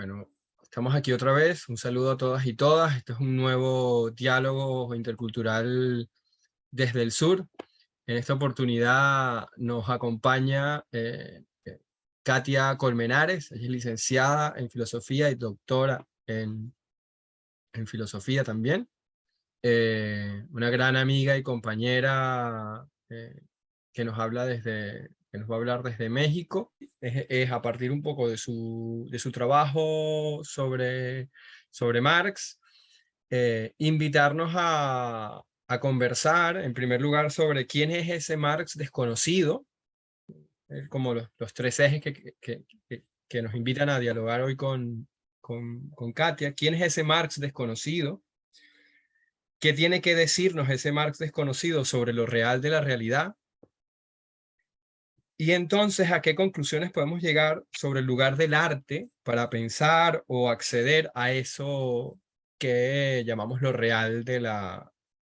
Bueno, estamos aquí otra vez. Un saludo a todas y todas. Este es un nuevo diálogo intercultural desde el sur. En esta oportunidad nos acompaña eh, Katia Colmenares, ella es licenciada en filosofía y doctora en, filosofía también. Eh, una gran amiga y compañera eh, que nos habla desde, que nos va a hablar desde México, es, a partir un poco de su, de su trabajo sobre, sobre Marx, eh, invitarnos a, a, conversar, en primer lugar, sobre quién es ese Marx desconocido, como los, los, tres ejes que, que, que, nos invitan a dialogar hoy con, con, con Katia, quién es ese Marx desconocido, qué tiene que decirnos ese Marx desconocido sobre lo real de la realidad, y entonces, ¿a qué conclusiones podemos llegar sobre el lugar del arte para pensar o acceder a eso que llamamos lo real de la,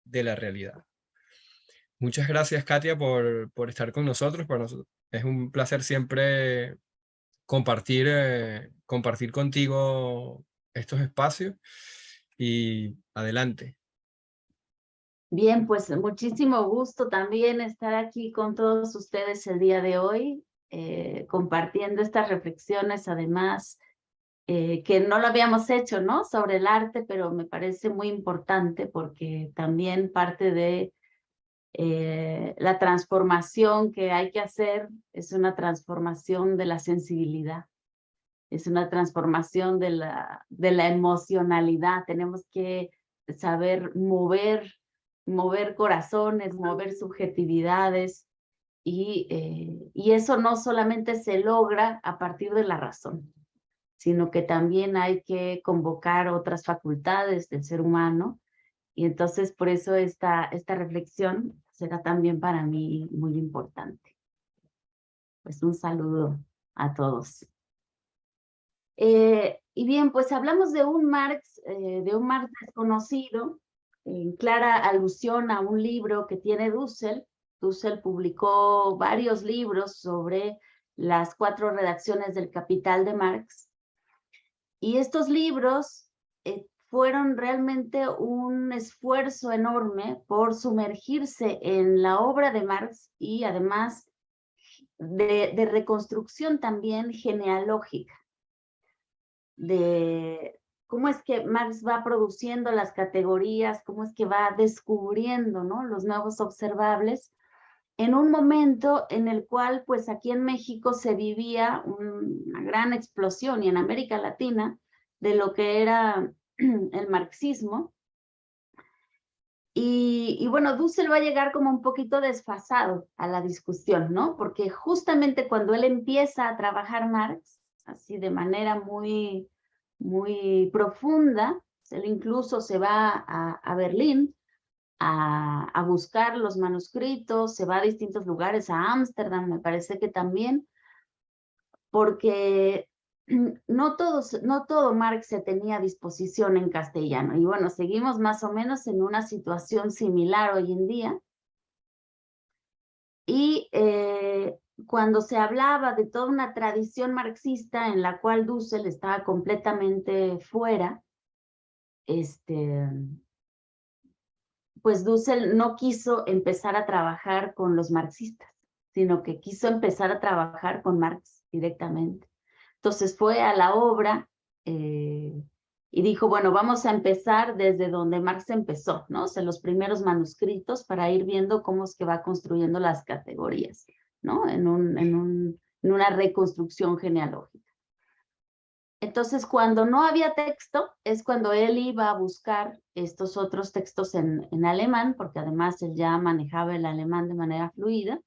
de la realidad? Muchas gracias, Katia, por, por estar con nosotros. Es un placer siempre compartir, eh, compartir contigo estos espacios. Y adelante. Bien, pues muchísimo gusto también estar aquí con todos ustedes el día de hoy, eh, compartiendo estas reflexiones, además, eh, que no lo habíamos hecho, ¿no? Sobre el arte, pero me parece muy importante porque también parte de eh, la transformación que hay que hacer es una transformación de la sensibilidad, es una transformación de la, de la emocionalidad. Tenemos que saber mover mover corazones, mover subjetividades, y, eh, y eso no solamente se logra a partir de la razón, sino que también hay que convocar otras facultades del ser humano, y entonces por eso esta, esta reflexión será también para mí muy importante. Pues un saludo a todos. Eh, y bien, pues hablamos de un Marx, eh, de un Marx desconocido, en clara alusión a un libro que tiene Dussel. Dussel publicó varios libros sobre las cuatro redacciones del Capital de Marx. Y estos libros eh, fueron realmente un esfuerzo enorme por sumergirse en la obra de Marx y además de, de reconstrucción también genealógica de, cómo es que Marx va produciendo las categorías, cómo es que va descubriendo ¿no? los nuevos observables, en un momento en el cual pues aquí en México se vivía una gran explosión y en América Latina de lo que era el marxismo. Y, y, bueno, Dussel va a llegar como un poquito desfasado a la discusión, ¿no? Porque justamente cuando él empieza a trabajar Marx, así de manera muy, muy profunda. Él incluso se va a, Berlín a, a, buscar los manuscritos, se va a distintos lugares, a Ámsterdam, me parece que también, porque no, todos, no todo Marx se tenía a disposición en castellano. Y bueno, seguimos más o menos en una situación similar hoy en día. Y eh, cuando se hablaba de toda una tradición marxista en la cual Dussel estaba completamente fuera, este, pues Dussel no quiso empezar a trabajar con los marxistas, sino que quiso empezar a trabajar con Marx directamente. Entonces fue a la obra eh, y dijo, bueno, vamos a empezar desde donde Marx empezó, ¿no? O sea, los primeros manuscritos para ir viendo cómo es que va construyendo las categorías. ¿No? En, un, en, un, en una reconstrucción genealógica. Entonces, cuando no había texto, es cuando él iba a buscar estos otros textos en, en alemán, porque además él ya manejaba el alemán de manera fluida.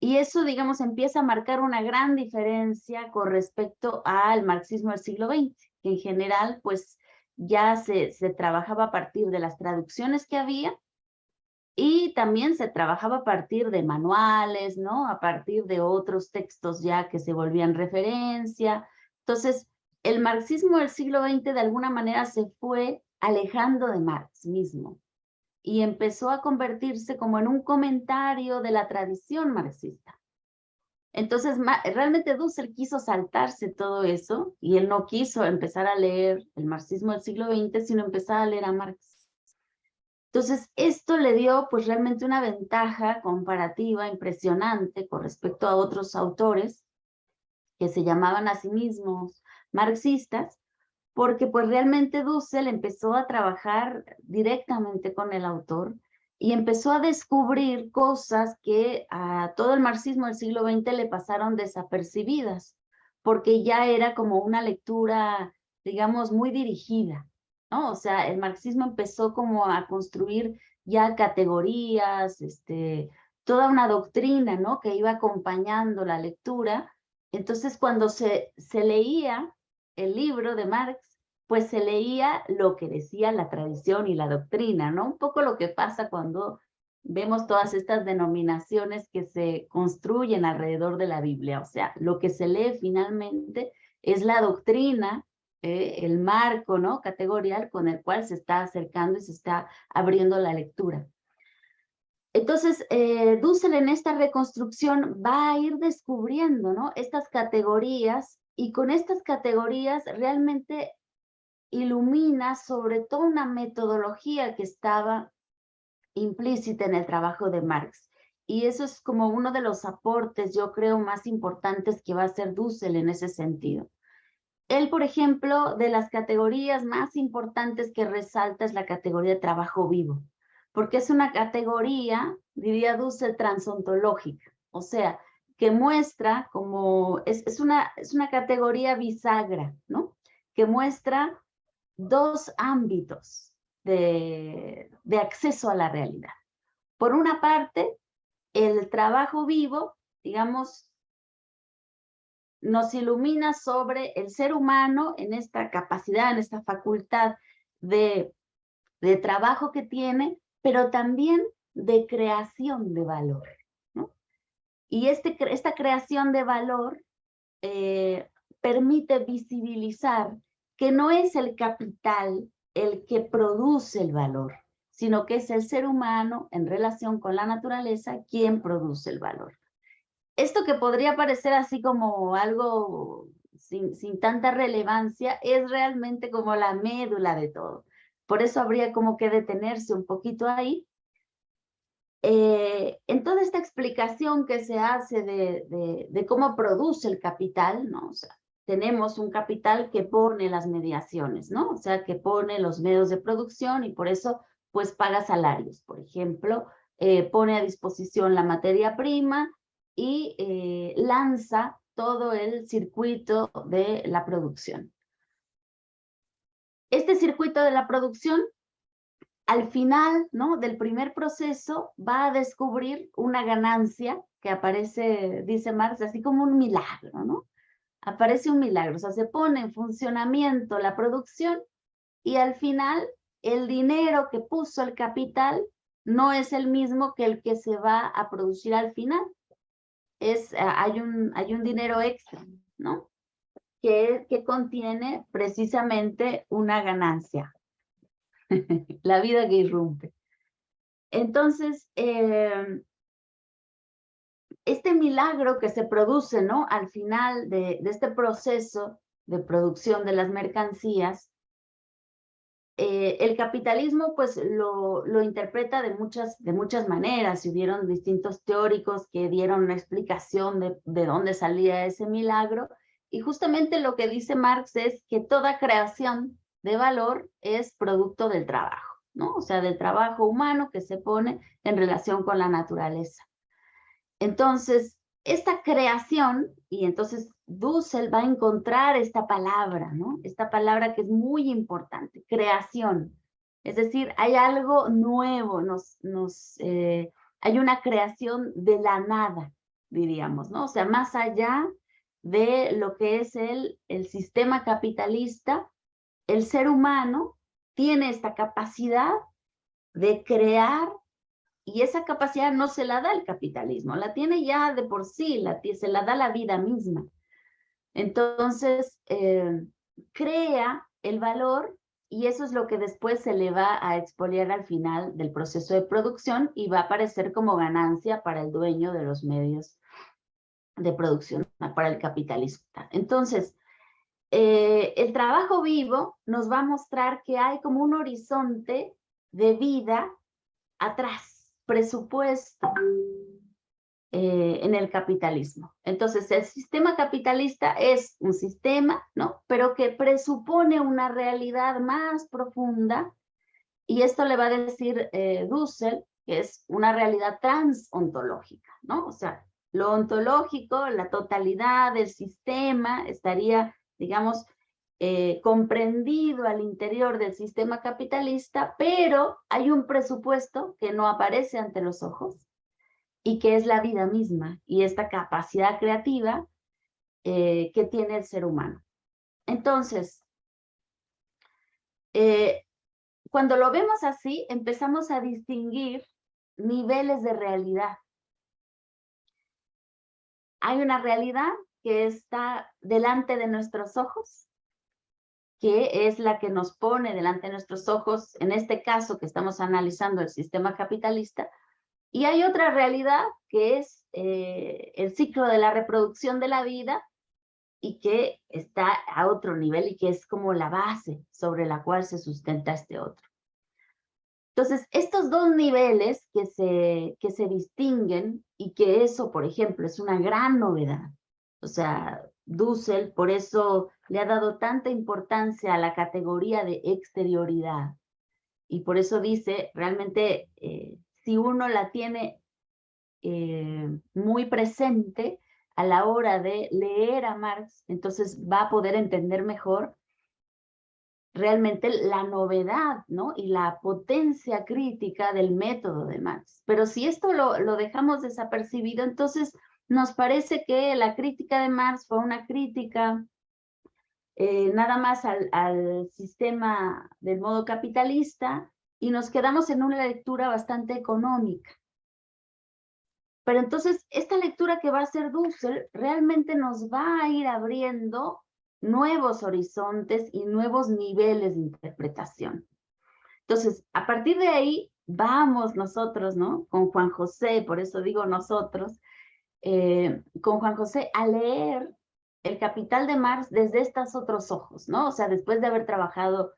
Y eso, digamos, empieza a marcar una gran diferencia con respecto al marxismo del siglo XX, que en general, pues, ya se, se trabajaba a partir de las traducciones que había y también se trabajaba a partir de manuales, ¿no? A partir de otros textos ya que se volvían referencia. Entonces, el marxismo del siglo XX de alguna manera se fue alejando de Marx mismo y empezó a convertirse como en un comentario de la tradición marxista. Entonces, realmente Dussel quiso saltarse todo eso y él no quiso empezar a leer el marxismo del siglo XX, sino empezar a leer a Marx. Entonces, esto le dio pues realmente una ventaja comparativa impresionante con respecto a otros autores que se llamaban a sí mismos marxistas, porque pues realmente Dussel empezó a trabajar directamente con el autor y empezó a descubrir cosas que a todo el marxismo del siglo XX le pasaron desapercibidas, porque ya era como una lectura, digamos, muy dirigida, ¿no? O sea, el marxismo empezó como a construir ya categorías, este, toda una doctrina, ¿no? Que iba acompañando la lectura. Entonces, cuando se, se leía el libro de Marx, pues se leía lo que decía la tradición y la doctrina, ¿no? Un poco lo que pasa cuando vemos todas estas denominaciones que se construyen alrededor de la Biblia. O sea, lo que se lee finalmente es la doctrina, eh, el marco, ¿no? Categorial con el cual se está acercando y se está abriendo la lectura. Entonces, eh, Dussel en esta reconstrucción va a ir descubriendo, ¿no? Estas categorías y con estas categorías realmente ilumina sobre todo una metodología que estaba implícita en el trabajo de Marx. Y eso es como uno de los aportes, yo creo, más importantes que va a hacer Dussel en ese sentido. Él, por ejemplo, de las categorías más importantes que resalta es la categoría de trabajo vivo, porque es una categoría, diría Dussel, transontológica, o sea, que muestra como, es, es, una, es una categoría bisagra, ¿no? Que muestra dos ámbitos de, acceso a la realidad. Por una parte, el trabajo vivo, digamos, nos ilumina sobre el ser humano en esta capacidad, en esta facultad de, de trabajo que tiene, pero también de creación de valor. Y este, esta creación de valor eh, permite visibilizar que no es el capital el que produce el valor, sino que es el ser humano en relación con la naturaleza quien produce el valor. Esto que podría parecer así como algo sin, sin tanta relevancia, es realmente como la médula de todo. Por eso habría como que detenerse un poquito ahí. Eh, en toda esta explicación que se hace de, de, cómo produce el capital, ¿no? O sea, tenemos un capital que pone las mediaciones, ¿no? O sea, que pone los medios de producción y por eso, pues, paga salarios. Por ejemplo, eh, pone a disposición la materia prima y eh, lanza todo el circuito de la producción. Este circuito de la producción, al final ¿no? del primer proceso, va a descubrir una ganancia que aparece, dice Marx, así como un milagro, ¿no? aparece un milagro, o sea, se pone en funcionamiento la producción y al final el dinero que puso el capital no es el mismo que el que se va a producir al final. Es, eh, hay, un, hay un dinero extra, ¿no? Que, que contiene precisamente una ganancia. la vida que irrumpe. Entonces, eh, este milagro que se produce ¿no? al final de, este proceso de producción de las mercancías, eh, el capitalismo pues lo, lo interpreta de muchas, de muchas maneras. Hubieron distintos teóricos que dieron una explicación de, de dónde salía ese milagro. Y justamente lo que dice Marx es que toda creación de valor es producto del trabajo, ¿no? O sea, del trabajo humano que se pone en relación con la naturaleza. Entonces, esta creación, y entonces Dussel va a encontrar esta palabra, ¿no? Esta palabra que es muy importante, creación. Es decir, hay algo nuevo, nos, eh, hay una creación de la nada, diríamos, ¿no? O sea, más allá de lo que es el, el sistema capitalista, el ser humano tiene esta capacidad de crear y esa capacidad no se la da el capitalismo, la tiene ya de por sí, la, se la da la vida misma. Entonces, eh, crea el valor y eso es lo que después se le va a expoliar al final del proceso de producción y va a aparecer como ganancia para el dueño de los medios de producción para el capitalismo. Entonces, eh, el trabajo vivo nos va a mostrar que hay como un horizonte de vida atrás, presupuesto eh, en el capitalismo. Entonces, el sistema capitalista es un sistema, ¿no? Pero que presupone una realidad más profunda, y esto le va a decir eh, Dussel, que es una realidad transontológica, ¿no? O sea, lo ontológico, la totalidad del sistema estaría, digamos, eh, comprendido al interior del sistema capitalista, pero hay un presupuesto que no aparece ante los ojos y que es la vida misma y esta capacidad creativa eh, que tiene el ser humano. Entonces, eh, cuando lo vemos así, empezamos a distinguir niveles de realidad. Hay una realidad que está delante de nuestros ojos, que es la que nos pone delante de nuestros ojos, en este caso que estamos analizando el sistema capitalista, y hay otra realidad que es eh, el ciclo de la reproducción de la vida y que está a otro nivel y que es como la base sobre la cual se sustenta este otro. Entonces, estos dos niveles que se, que se distinguen y que eso, por ejemplo, es una gran novedad. O sea, Dussel por eso le ha dado tanta importancia a la categoría de exterioridad. Y por eso dice, realmente, eh, si uno la tiene eh, muy presente a la hora de leer a Marx, entonces va a poder entender mejor realmente la novedad ¿no? y la potencia crítica del método de Marx. Pero si esto lo, lo dejamos desapercibido, entonces nos parece que la crítica de Marx fue una crítica eh, nada más al, al, sistema del modo capitalista y nos quedamos en una lectura bastante económica. Pero entonces, esta lectura que va a hacer Dussel realmente nos va a ir abriendo nuevos horizontes y nuevos niveles de interpretación. Entonces, a partir de ahí, vamos nosotros, ¿no? Con Juan José, por eso digo nosotros, eh, con Juan José a leer El Capital de Marx desde estos otros ojos, ¿no? O sea, después de haber trabajado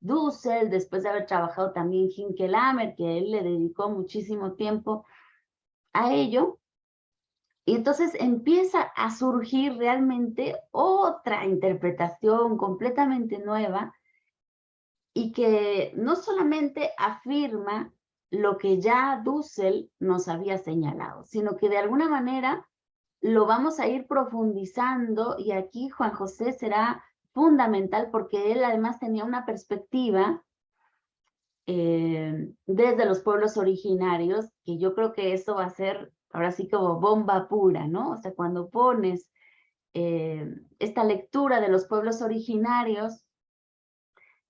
Dussel, después de haber trabajado también Hinkelamer, que él le dedicó muchísimo tiempo a ello, y entonces empieza a surgir realmente otra interpretación completamente nueva y que no solamente afirma lo que ya Dussel nos había señalado, sino que de alguna manera lo vamos a ir profundizando y aquí Juan José será fundamental porque él además tenía una perspectiva eh, desde los pueblos originarios, que yo creo que eso va a ser ahora sí como bomba pura, ¿no? O sea, cuando pones eh, esta lectura de los pueblos originarios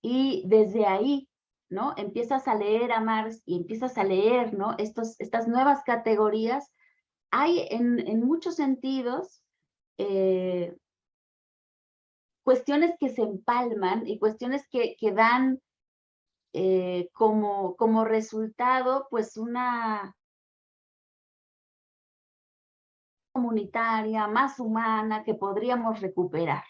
y desde ahí, ¿no? Empiezas a leer a Marx y empiezas a leer, ¿no? Estos, estas nuevas categorías, hay en, en muchos sentidos eh, cuestiones que se empalman y cuestiones que, que dan eh, como, como resultado, pues una, comunitaria, más humana, que podríamos recuperar.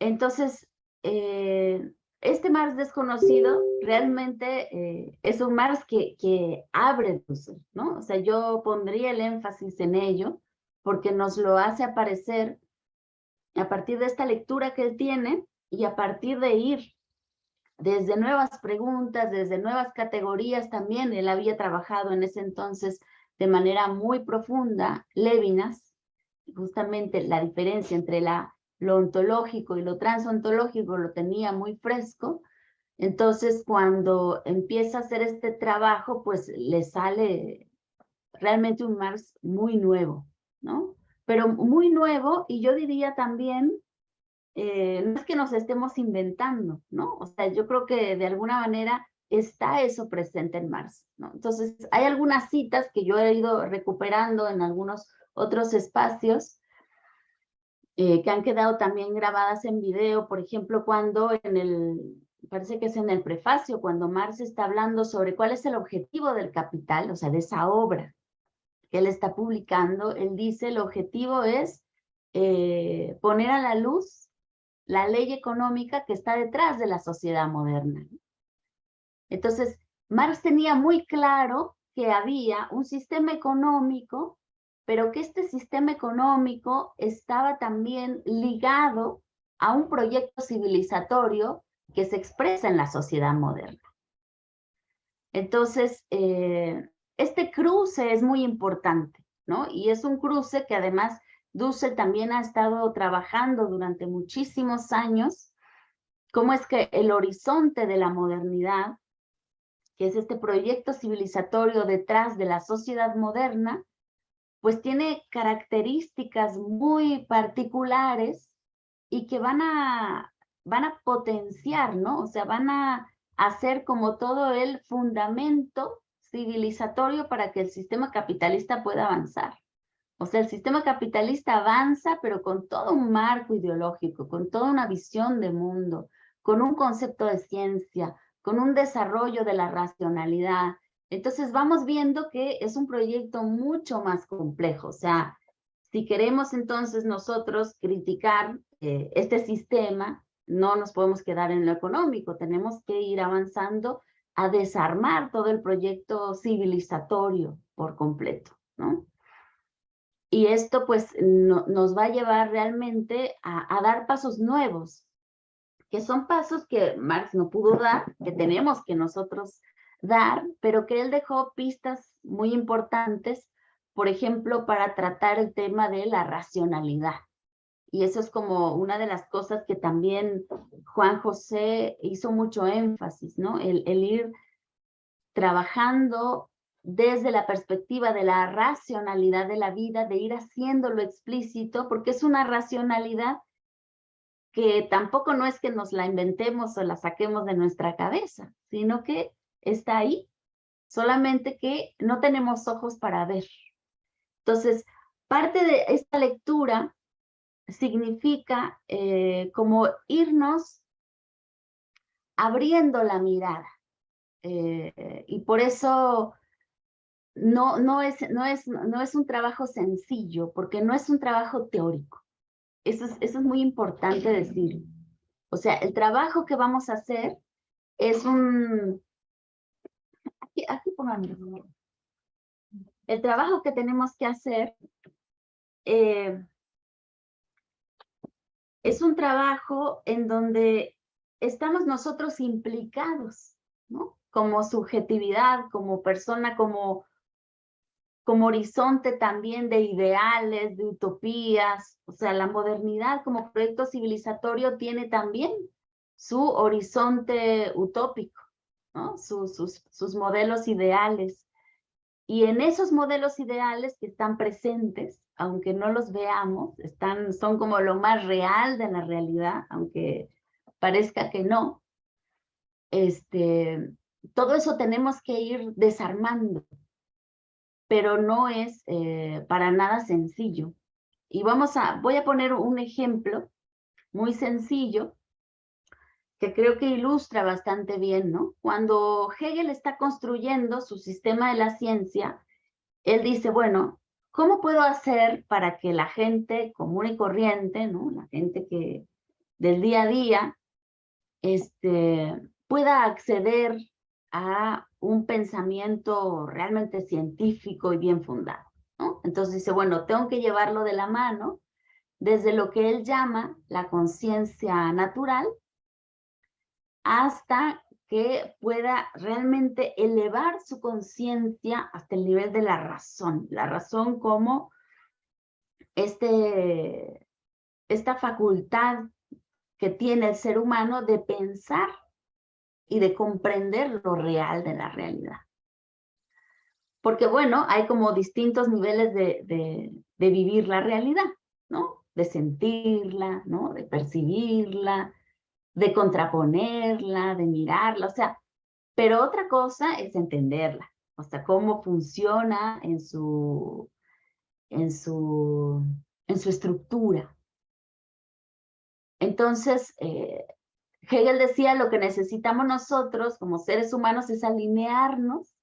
Entonces, eh, este Mars desconocido realmente eh, es un Mars que, que abre luces, ¿no? O sea, yo pondría el énfasis en ello porque nos lo hace aparecer a partir de esta lectura que él tiene y a partir de ir desde nuevas preguntas, desde nuevas categorías también. Él había trabajado en ese entonces de manera muy profunda Levinas, justamente la diferencia entre la, lo ontológico y lo transontológico lo tenía muy fresco, entonces cuando empieza a hacer este trabajo, pues le sale realmente un Marx muy nuevo, ¿no? Pero muy nuevo y yo diría también, eh, no es que nos estemos inventando, ¿no? O sea, yo creo que de alguna manera está eso presente en Marx. ¿no? Entonces, hay algunas citas que yo he ido recuperando en algunos otros espacios eh, que han quedado también grabadas en video, por ejemplo, cuando en el, parece que es en el prefacio, cuando Marx está hablando sobre cuál es el objetivo del capital, o sea, de esa obra, él está publicando, él dice el objetivo es eh, poner a la luz la ley económica que está detrás de la sociedad moderna. Entonces, Marx tenía muy claro que había un sistema económico, pero que este sistema económico estaba también ligado a un proyecto civilizatorio que se expresa en la sociedad moderna. Entonces, eh, este cruce es muy importante, ¿no? Y es un cruce que además Dussel también ha estado trabajando durante muchísimos años, cómo es que el horizonte de la modernidad, que es este proyecto civilizatorio detrás de la sociedad moderna, pues tiene características muy particulares y que van a, van a potenciar, ¿no? O sea, van a hacer como todo el fundamento civilizatorio para que el sistema capitalista pueda avanzar. O sea, el sistema capitalista avanza, pero con todo un marco ideológico, con toda una visión de mundo, con un concepto de ciencia, con un desarrollo de la racionalidad. Entonces vamos viendo que es un proyecto mucho más complejo. O sea, si queremos entonces nosotros criticar eh, este sistema, no nos podemos quedar en lo económico, tenemos que ir avanzando a desarmar todo el proyecto civilizatorio por completo, ¿no? Y esto pues nos va a llevar realmente a, a dar pasos nuevos, que son pasos que Marx no pudo dar, que tenemos que nosotros dar, pero que él dejó pistas muy importantes, por ejemplo, para tratar el tema de la racionalidad, y eso es como una de las cosas que también Juan José hizo mucho énfasis, ¿no? El, ir trabajando desde la perspectiva de la racionalidad de la vida, de ir haciéndolo explícito, porque es una racionalidad que tampoco no es que nos la inventemos o la saquemos de nuestra cabeza, sino que está ahí, solamente que no tenemos ojos para ver. Entonces, parte de esta lectura significa eh, como irnos abriendo la mirada. Eh, y por eso no, no, es, no, es, no es un trabajo sencillo, porque no es un trabajo teórico. Eso es, eso es muy importante decir. O sea, el trabajo que vamos a hacer es un... Aquí, aquí El trabajo que tenemos que hacer eh, es un trabajo en donde estamos nosotros implicados, ¿no? Como subjetividad, como persona, como, como horizonte también de ideales, de utopías. O sea, la modernidad como proyecto civilizatorio tiene también su horizonte utópico, ¿no? sus, sus modelos ideales. Y en esos modelos ideales que están presentes, aunque no los veamos, están, son como lo más real de la realidad, aunque parezca que no. Este, todo eso tenemos que ir desarmando, pero no es eh, para nada sencillo. Y vamos a, voy a poner un ejemplo muy sencillo que creo que ilustra bastante bien, ¿no? Cuando Hegel está construyendo su sistema de la ciencia, él dice, bueno, ¿Cómo puedo hacer para que la gente común y corriente, ¿no? la gente que del día a día, este, pueda acceder a un pensamiento realmente científico y bien fundado? Entonces dice, bueno, tengo que llevarlo de la mano desde lo que él llama la conciencia natural hasta que pueda realmente elevar su conciencia hasta el nivel de la razón. La razón como este, esta facultad que tiene el ser humano de pensar y de comprender lo real de la realidad. Porque bueno, hay como distintos niveles de, de, de vivir la realidad, ¿no? De sentirla, ¿no? De percibirla, de contraponerla, de mirarla, o sea, pero otra cosa es entenderla, o sea, cómo funciona en su, en su, en su estructura. Entonces, eh, Hegel decía lo que necesitamos nosotros como seres humanos es alinearnos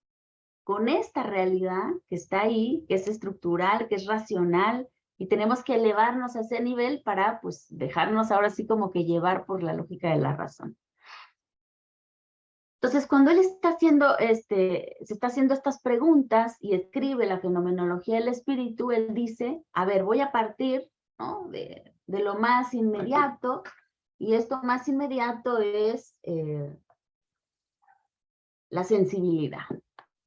con esta realidad que está ahí, que es estructural, que es racional, y tenemos que elevarnos a ese nivel para pues dejarnos ahora sí como que llevar por la lógica de la razón. Entonces, cuando él está haciendo, este, se está haciendo estas preguntas y escribe la fenomenología del espíritu, él dice, a ver, voy a partir de, lo más inmediato, y esto más inmediato es eh, la sensibilidad.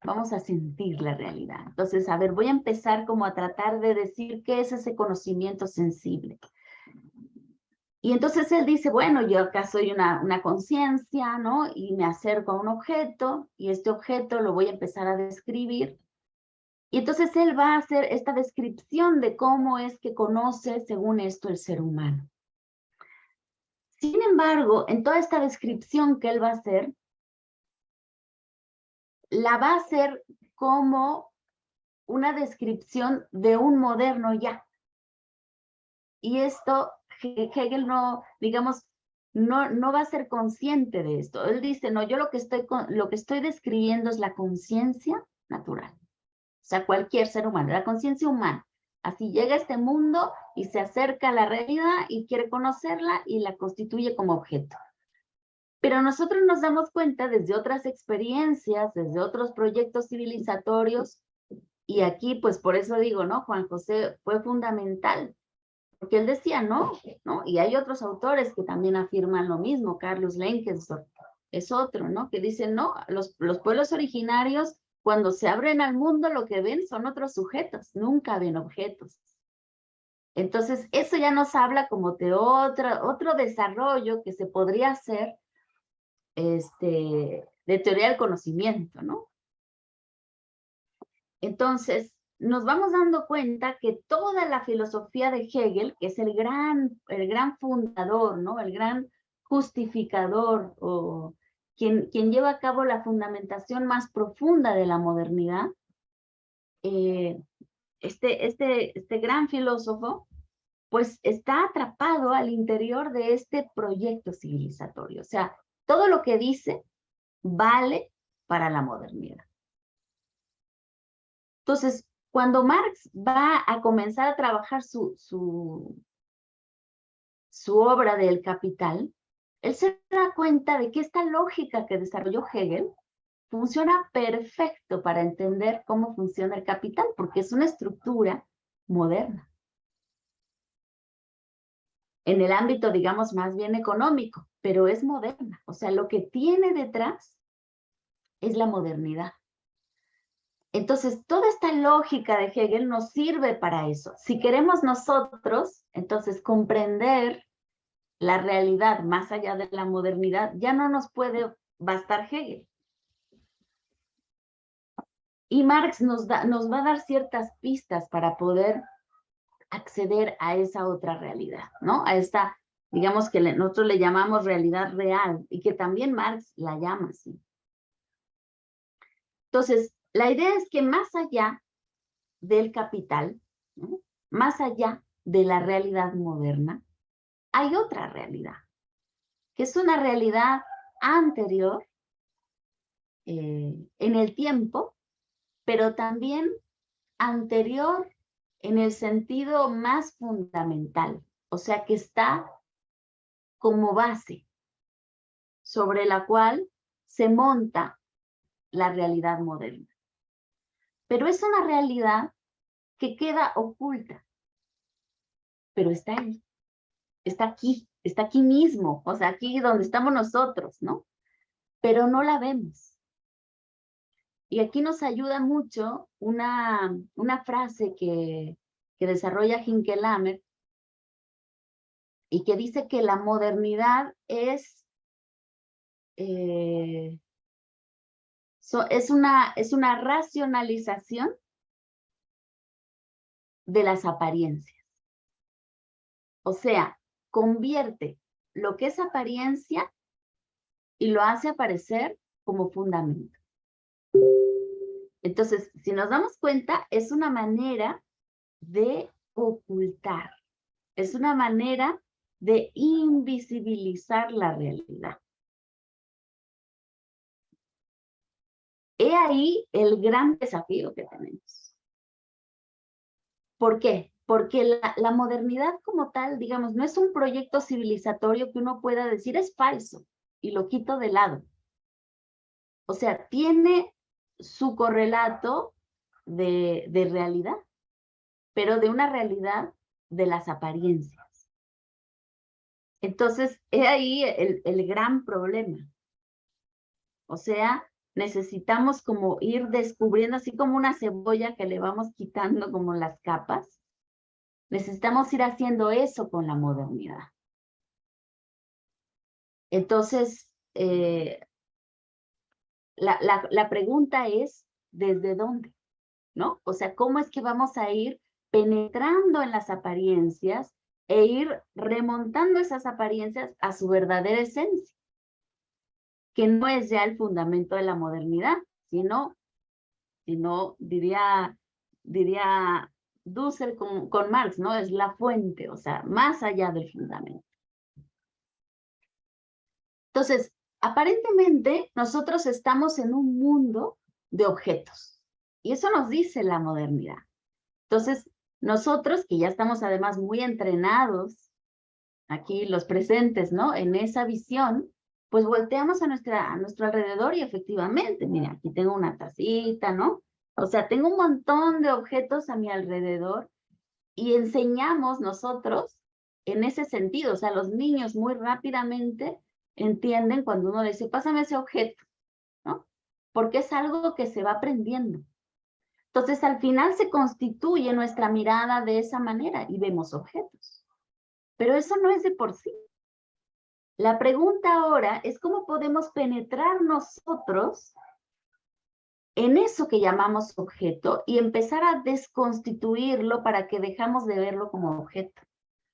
Vamos a sentir la realidad. Entonces, a ver, voy a empezar como a tratar de decir qué es ese conocimiento sensible. Y entonces él dice, bueno, yo acá soy una, una conciencia, ¿no? Y me acerco a un objeto, y este objeto lo voy a empezar a describir. Y entonces él va a hacer esta descripción de cómo es que conoce, según esto, el ser humano. Sin embargo, en toda esta descripción que él va a hacer, la va a hacer como una descripción de un moderno ya. Y esto Hegel no, digamos, no, no va a ser consciente de esto. Él dice, no, yo lo que estoy, lo que estoy describiendo es la conciencia natural. O sea, cualquier ser humano, la conciencia humana. Así llega a este mundo y se acerca a la realidad y quiere conocerla y la constituye como objeto. Pero nosotros nos damos cuenta desde otras experiencias, desde otros proyectos civilizatorios, y aquí pues por eso digo, ¿no? Juan José fue fundamental porque él decía no, ¿no? Y hay otros autores que también afirman lo mismo, Carlos Lenkensdorf es otro, ¿no? Que dice no, los, los pueblos originarios cuando se abren al mundo lo que ven son otros sujetos, nunca ven objetos. Entonces, eso ya nos habla como de otro, otro desarrollo que se podría hacer este, de teoría del conocimiento, ¿no? Entonces, nos vamos dando cuenta que toda la filosofía de Hegel, que es el gran, el gran fundador, ¿no? el gran justificador o quien, quien lleva a cabo la fundamentación más profunda de la modernidad, eh, este, este, este gran filósofo, pues está atrapado al interior de este proyecto civilizatorio. O sea, todo lo que dice vale para la modernidad. Entonces, cuando Marx va a comenzar a trabajar su, su, su obra del Capital, él se da cuenta de que esta lógica que desarrolló Hegel funciona perfecto para entender cómo funciona el capital, porque es una estructura moderna. En el ámbito, digamos, más bien económico, pero es moderna. O sea, lo que tiene detrás es la modernidad. Entonces, toda esta lógica de Hegel nos sirve para eso. Si queremos nosotros, entonces, comprender la realidad más allá de la modernidad, ya no nos puede bastar Hegel. Y Marx nos, da, nos va a dar ciertas pistas para poder acceder a esa otra realidad, ¿no? A esta, digamos que nosotros le llamamos realidad real y que también Marx la llama así. Entonces, la idea es que más allá del capital, más allá de la realidad moderna, hay otra realidad, que es una realidad anterior eh, en el tiempo, pero también anterior en el sentido más fundamental, o sea que está como base sobre la cual se monta la realidad moderna pero es una realidad que queda oculta, pero está ahí, está aquí, está aquí mismo, o sea, aquí donde estamos nosotros, ¿no? Pero no la vemos. Y aquí nos ayuda mucho una, una frase que, que desarrolla Hinkelamer y que dice que la modernidad es eh, es, una, es una racionalización de las apariencias. O sea, convierte lo que es apariencia y lo hace aparecer como fundamento. Entonces, si nos damos cuenta, es una manera de ocultar, es una manera de invisibilizar la realidad. He ahí el gran desafío que tenemos. ¿Por qué? Porque la, modernidad como tal, digamos, no es un proyecto civilizatorio que uno pueda decir es falso y lo quito de lado. O sea, tiene su correlato de, de realidad, pero de una realidad de las apariencias. Entonces, he ahí el, el gran problema. O sea, necesitamos como ir descubriendo, así como una cebolla que le vamos quitando como las capas, necesitamos ir haciendo eso con la modernidad. Entonces, eh, la, la, la pregunta es, ¿desde dónde? ¿No? O sea, ¿cómo es que vamos a ir penetrando en las apariencias e ir remontando esas apariencias a su verdadera esencia? que no es ya el fundamento de la modernidad, sino, sino diría, diría Dussel con, con Marx, ¿no? Es la fuente, o sea, más allá del fundamento. Entonces, aparentemente nosotros estamos en un mundo de objetos. Y eso nos dice la modernidad. Entonces, nosotros que ya estamos además muy entrenados, aquí los presentes, ¿no? En esa visión, pues volteamos a, nuestra, a nuestro alrededor y efectivamente, mira, aquí tengo una tacita, ¿no? O sea, tengo un montón de objetos a mi alrededor y enseñamos nosotros en ese sentido, o sea, los niños muy rápidamente entienden cuando uno dice, pásame ese objeto, ¿no? Porque es algo que se va aprendiendo. Entonces, al final se constituye nuestra mirada de esa manera y vemos objetos. Pero eso no es de por sí. La pregunta ahora es cómo podemos penetrar nosotros en eso que llamamos objeto y empezar a desconstituirlo para que dejamos de verlo como objeto.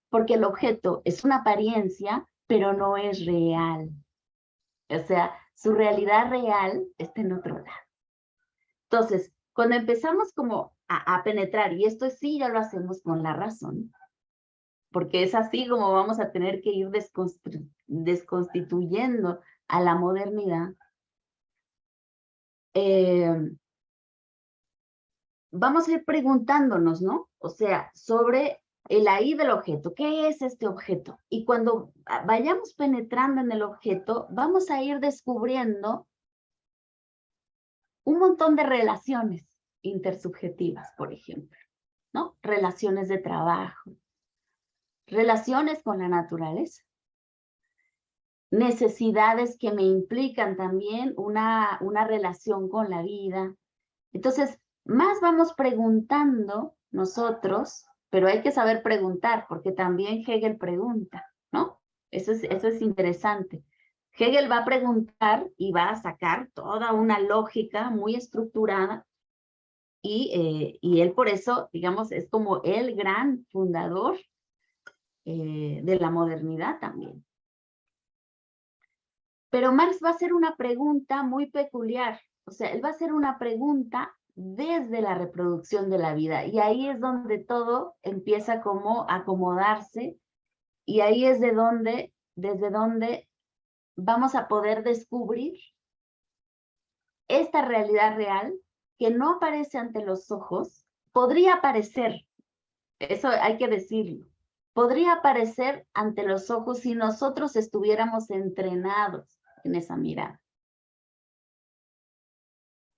Porque el objeto es una apariencia, pero no es real. O sea, su realidad real está en otro lado. Entonces, cuando empezamos como a, penetrar, y esto sí ya lo hacemos con la razón, porque es así como vamos a tener que ir desconstituyendo a la modernidad. Eh, vamos a ir preguntándonos, ¿no? O sea, sobre el ahí del objeto. ¿Qué es este objeto? Y cuando vayamos penetrando en el objeto, vamos a ir descubriendo un montón de relaciones intersubjetivas, por ejemplo, ¿no? Relaciones de trabajo, relaciones con la naturaleza, necesidades que me implican también una, una relación con la vida. Entonces, más vamos preguntando nosotros, pero hay que saber preguntar, porque también Hegel pregunta, ¿no? Eso es, eso es interesante. Hegel va a preguntar y va a sacar toda una lógica muy estructurada y, eh, y él por eso, digamos, es como el gran fundador eh, de la modernidad también. Pero Marx va a hacer una pregunta muy peculiar, o sea, él va a hacer una pregunta desde la reproducción de la vida, y ahí es donde todo empieza como a acomodarse, y ahí es de donde, desde donde vamos a poder descubrir esta realidad real que no aparece ante los ojos, podría aparecer, eso hay que decirlo, podría aparecer ante los ojos si nosotros estuviéramos entrenados en esa mirada.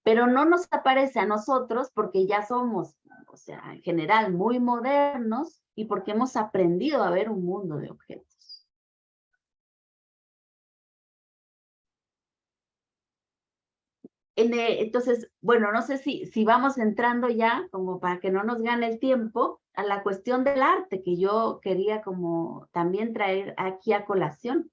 Pero no nos aparece a nosotros porque ya somos, o sea, en general muy modernos y porque hemos aprendido a ver un mundo de objetos. Eh, entonces, bueno, no sé si, si vamos entrando ya, como para que no nos gane el tiempo, a la cuestión del arte que yo quería como también traer aquí a colación.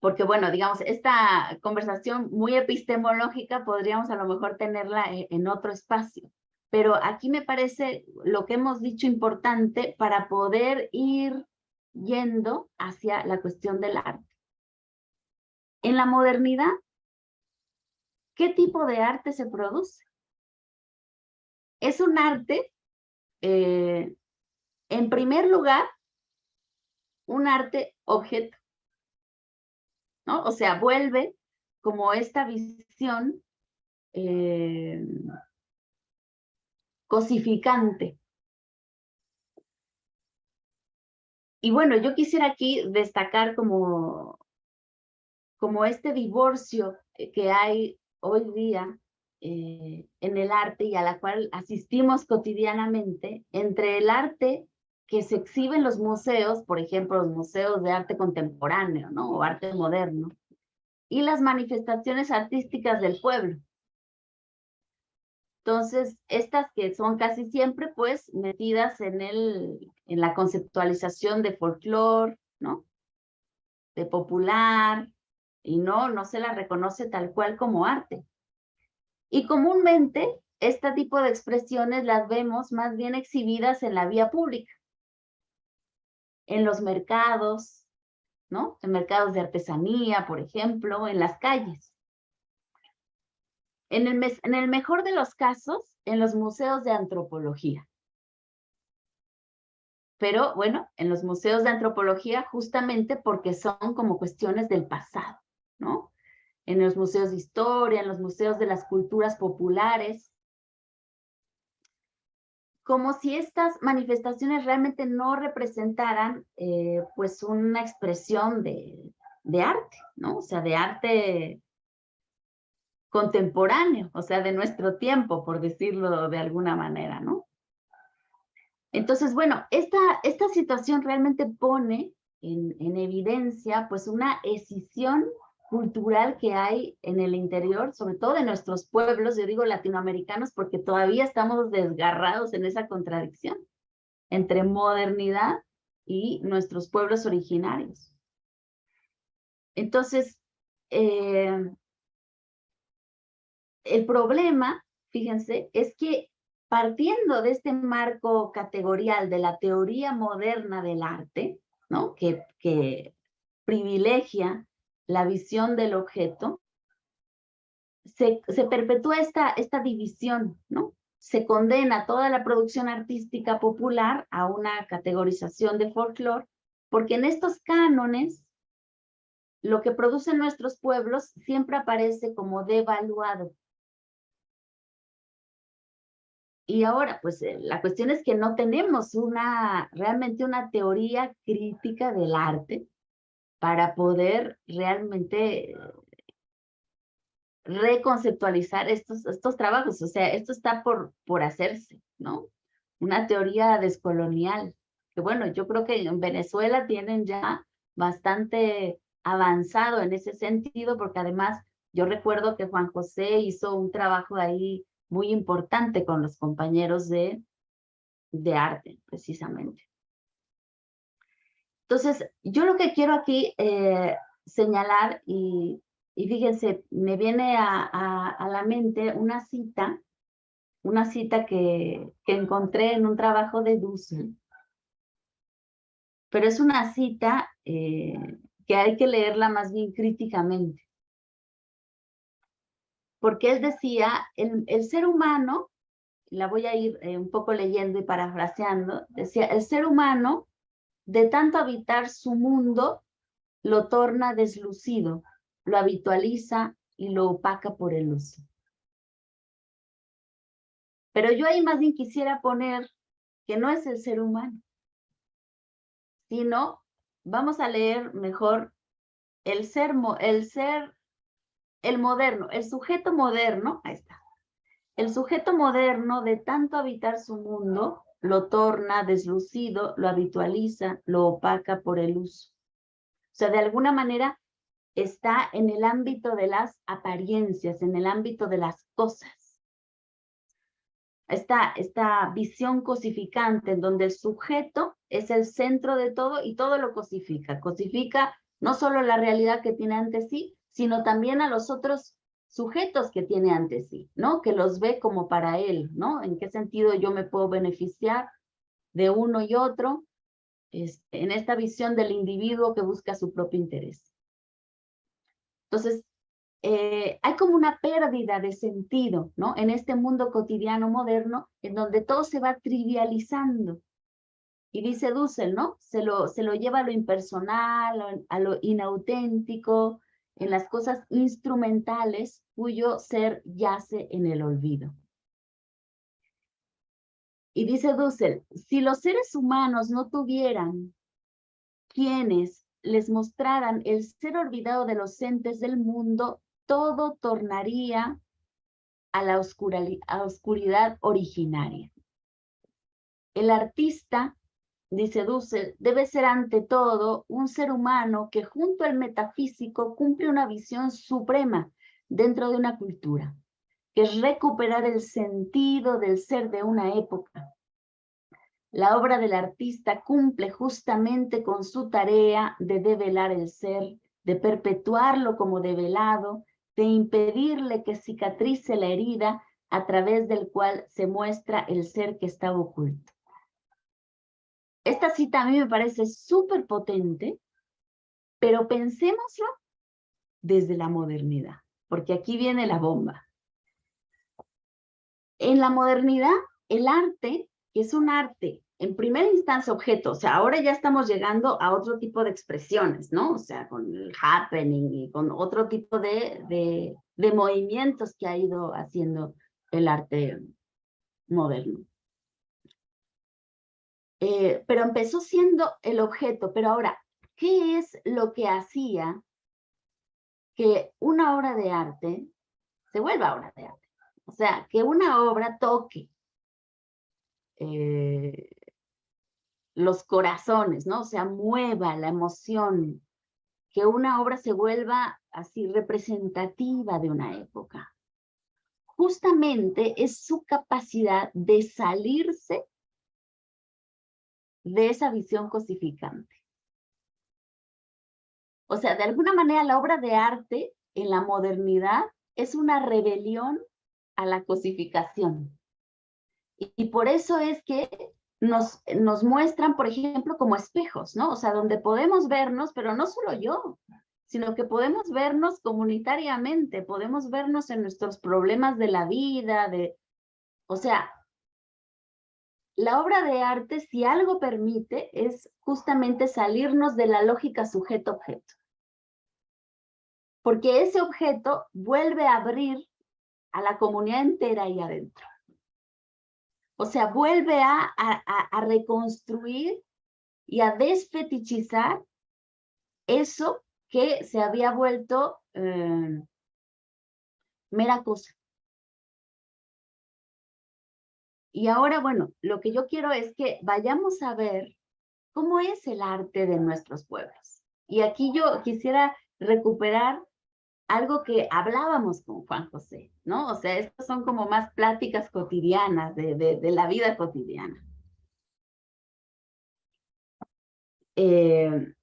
Porque bueno, digamos, esta conversación muy epistemológica podríamos a lo mejor tenerla e, en otro espacio. Pero aquí me parece lo que hemos dicho importante para poder ir yendo hacia la cuestión del arte. En la modernidad, ¿qué tipo de arte se produce? Es un arte, eh, en primer lugar, un arte objeto. ¿no? O sea, vuelve como esta visión eh, cosificante. Y bueno, yo quisiera aquí destacar como, como este divorcio que hay hoy día eh, en el arte y a la cual asistimos cotidianamente entre el arte que se exhibe en los museos, por ejemplo, los museos de arte contemporáneo, ¿no? O arte moderno, y las manifestaciones artísticas del pueblo. Entonces, estas que son casi siempre, pues, metidas en, el, en la conceptualización de folclore, ¿no? De popular, y no, no se la reconoce tal cual como arte. Y comúnmente, este tipo de expresiones las vemos más bien exhibidas en la vía pública, en los mercados, ¿no? En mercados de artesanía, por ejemplo, en las calles. En el, en el mejor de los casos, en los museos de antropología. Pero bueno, en los museos de antropología justamente porque son como cuestiones del pasado, ¿no? en los museos de historia, en los museos de las culturas populares, como si estas manifestaciones realmente no representaran eh, pues una expresión de, arte, ¿no? O sea, de arte contemporáneo, o sea, de nuestro tiempo, por decirlo de alguna manera, ¿no? Entonces, bueno, esta, esta situación realmente pone en, en evidencia pues una escisión cultural que hay en el interior, sobre todo de nuestros pueblos, yo digo latinoamericanos, porque todavía estamos desgarrados en esa contradicción entre modernidad y nuestros pueblos originarios. Entonces, eh, el problema, fíjense, es que partiendo de este marco categorial de la teoría moderna del arte, ¿no? que, que privilegia la visión del objeto, se, perpetúa esta, esta división, ¿no? Se condena toda la producción artística popular a una categorización de folclore, porque en estos cánones lo que producen nuestros pueblos siempre aparece como devaluado. Y ahora, pues eh, la cuestión es que no tenemos una, realmente una teoría crítica del arte, para poder realmente reconceptualizar estos, estos trabajos. O sea, esto está por, por hacerse, ¿no? Una teoría descolonial. Que bueno, yo creo que en Venezuela tienen ya bastante avanzado en ese sentido, porque además yo recuerdo que Juan José hizo un trabajo ahí muy importante con los compañeros de, de arte, precisamente. Entonces, yo lo que quiero aquí eh, señalar, y, fíjense, me viene a, la mente una cita, una cita que, que encontré en un trabajo de Dussel, pero es una cita eh, que hay que leerla más bien críticamente. Porque él decía, el, el ser humano, la voy a ir eh, un poco leyendo y parafraseando, decía, el ser humano de tanto habitar su mundo, lo torna deslucido, lo habitualiza y lo opaca por el uso. Pero yo ahí más bien quisiera poner que no es el ser humano, sino vamos a leer mejor el ser, el ser, el moderno, el sujeto moderno, ahí está. El sujeto moderno de tanto habitar su mundo lo torna deslucido, lo habitualiza, lo opaca por el uso. O sea, de alguna manera está en el ámbito de las apariencias, en el ámbito de las cosas. Esta, esta visión cosificante en donde el sujeto es el centro de todo y todo lo cosifica. Cosifica no solo la realidad que tiene ante sí, sino también a los otros sujetos que tiene ante sí, ¿no? Que los ve como para él, ¿no? ¿En qué sentido yo me puedo beneficiar de uno y otro este, en esta visión del individuo que busca su propio interés? Entonces, eh, hay como una pérdida de sentido, ¿no? En este mundo cotidiano moderno, en donde todo se va trivializando. Y dice Dussel, ¿no? Se lo, se lo lleva a lo impersonal, a lo inauténtico, en las cosas instrumentales cuyo ser yace en el olvido. Y dice Dussel, si los seres humanos no tuvieran quienes les mostraran el ser olvidado de los entes del mundo, todo tornaría a la oscuridad originaria. El artista, dice Dussel, debe ser ante todo un ser humano que junto al metafísico cumple una visión suprema dentro de una cultura que es recuperar el sentido del ser de una época. La obra del artista cumple justamente con su tarea de develar el ser, de perpetuarlo como develado, de impedirle que cicatrice la herida a través del cual se muestra el ser que estaba oculto. Esta cita a mí me parece súper potente, pero pensémoslo desde la modernidad, porque aquí viene la bomba. En la modernidad, el arte, es un arte, en primera instancia objeto, o sea, ahora ya estamos llegando a otro tipo de expresiones, ¿no? O sea, con el happening y con otro tipo de, de movimientos que ha ido haciendo el arte moderno. Eh, pero empezó siendo el objeto, pero ahora, ¿qué es lo que hacía que una obra de arte se vuelva obra de arte? O sea, que una obra toque eh, los corazones, ¿no? O sea, mueva la emoción, que una obra se vuelva así representativa de una época. Justamente es su capacidad de salirse de esa visión cosificante. O sea, de alguna manera la obra de arte en la modernidad es una rebelión a la cosificación. Y, por eso es que nos, nos muestran, por ejemplo, como espejos, ¿no? O sea, donde podemos vernos, pero no solo yo, sino que podemos vernos comunitariamente, podemos vernos en nuestros problemas de la vida, de, o sea, la obra de arte, si algo permite, es justamente salirnos de la lógica sujeto-objeto. Porque ese objeto vuelve a abrir a la comunidad entera ahí adentro. O sea, vuelve a, reconstruir y a desfetichizar eso que se había vuelto eh, mera cosa. Y ahora, bueno, lo que yo quiero es que vayamos a ver cómo es el arte de nuestros pueblos. Y aquí yo quisiera recuperar algo que hablábamos con Juan José, ¿no? O sea, estas son como más pláticas cotidianas de, de, la vida cotidiana. Eh,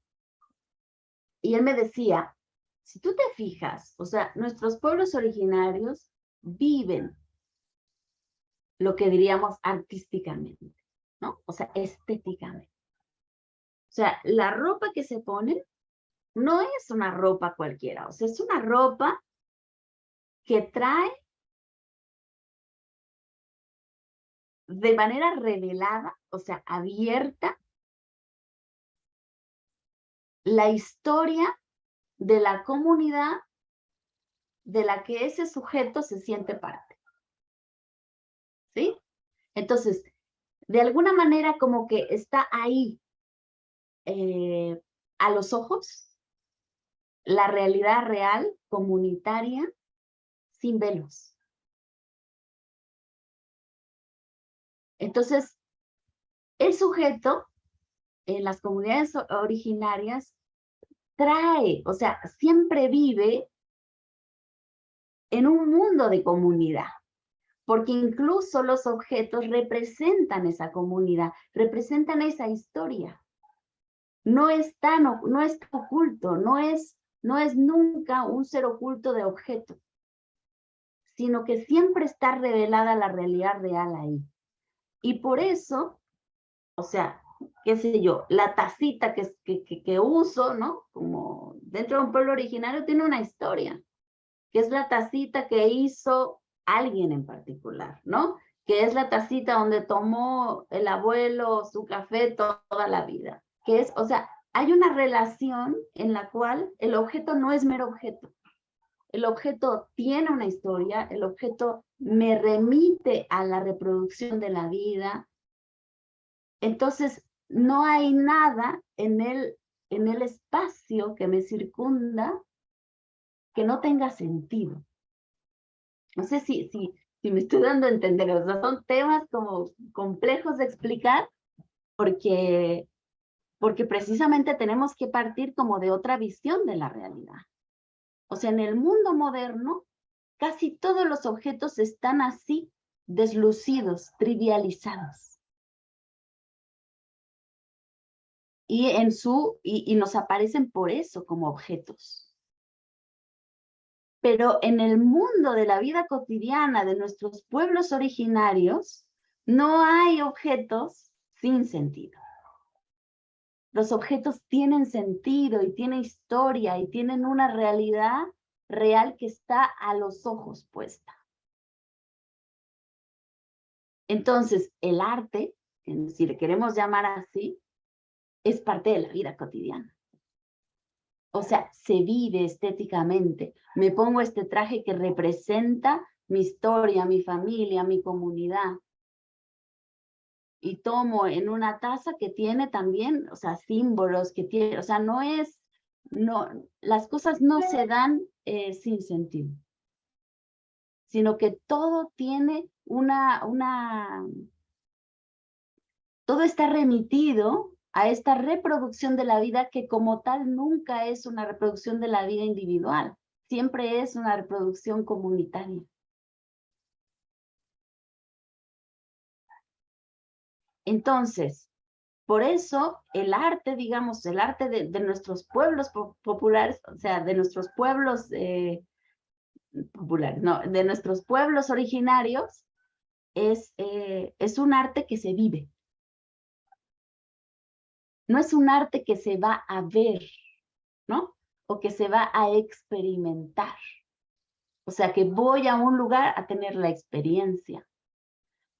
y él me decía, si tú te fijas, o sea, nuestros pueblos originarios viven lo que diríamos artísticamente, ¿no? O sea, estéticamente. O sea, la ropa que se pone no es una ropa cualquiera, o sea, es una ropa que trae de manera revelada, o sea, abierta, la historia de la comunidad de la que ese sujeto se siente parte. Entonces, de alguna manera como que está ahí eh, a los ojos la realidad real, comunitaria, sin velos. Entonces, el sujeto en las comunidades originarias trae, o sea, siempre vive en un mundo de comunidad, porque incluso los objetos representan esa comunidad, representan esa historia. No es tan, no es oculto, no es no es nunca un ser oculto de objeto, sino que siempre está revelada la realidad real ahí. Y por eso, o sea, qué sé yo, la tacita que, que, que, uso, ¿no? Como dentro de un pueblo originario tiene una historia, que es la tacita que hizo alguien en particular, ¿no? Que es la tacita donde tomó el abuelo su café toda la vida. Que es, o sea, hay una relación en la cual el objeto no es mero objeto. El objeto tiene una historia, el objeto me remite a la reproducción de la vida. Entonces, no hay nada en el, en el espacio que me circunda que no tenga sentido. No sé si, si, si me estoy dando a entender, o sea, son temas como complejos de explicar porque, porque precisamente tenemos que partir como de otra visión de la realidad. O sea, en el mundo moderno, casi todos los objetos están así, deslucidos, trivializados. Y, en su, y, nos aparecen por eso como objetos. Pero en el mundo de la vida cotidiana de nuestros pueblos originarios, no hay objetos sin sentido. Los objetos tienen sentido y tienen historia y tienen una realidad real que está a los ojos puesta. Entonces, el arte, si le queremos llamar así, es parte de la vida cotidiana. O sea, se vive estéticamente. Me pongo este traje que representa mi historia, mi familia, mi comunidad y tomo en una taza que tiene también, o sea, símbolos que tiene, o sea, no es, no, las cosas no se dan eh, sin sentido, sino que todo tiene una, una, todo está remitido a esta reproducción de la vida que como tal nunca es una reproducción de la vida individual, siempre es una reproducción comunitaria. Entonces, por eso el arte, digamos, el arte de, nuestros pueblos populares, o sea, de nuestros pueblos eh, populares, no, de nuestros pueblos originarios, es, eh, es un arte que se vive. No es un arte que se va a ver, ¿no? O que se va a experimentar. O sea, que voy a un lugar a tener la experiencia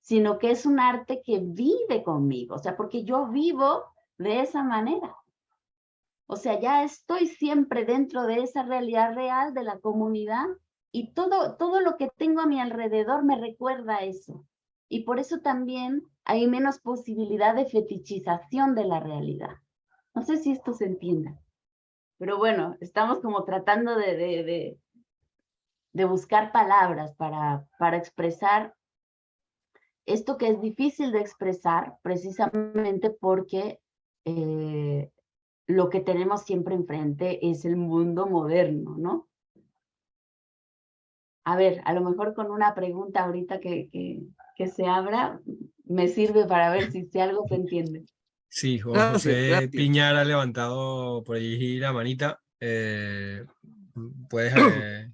sino que es un arte que vive conmigo, o sea, porque yo vivo de esa manera. O sea, ya estoy siempre dentro de esa realidad real de la comunidad y todo, todo lo que tengo a mi alrededor me recuerda eso. Y por eso también hay menos posibilidad de fetichización de la realidad. No sé si esto se entienda. Pero bueno, estamos como tratando de, de, de, buscar palabras para, para expresar esto que es difícil de expresar precisamente porque eh, lo que tenemos siempre enfrente es el mundo moderno, ¿no? A ver, a lo mejor con una pregunta ahorita que, se abra, me sirve para ver si, si algo se entiende. Sí, José Piñar ha levantado por allí la manita. Eh, puedes, eh,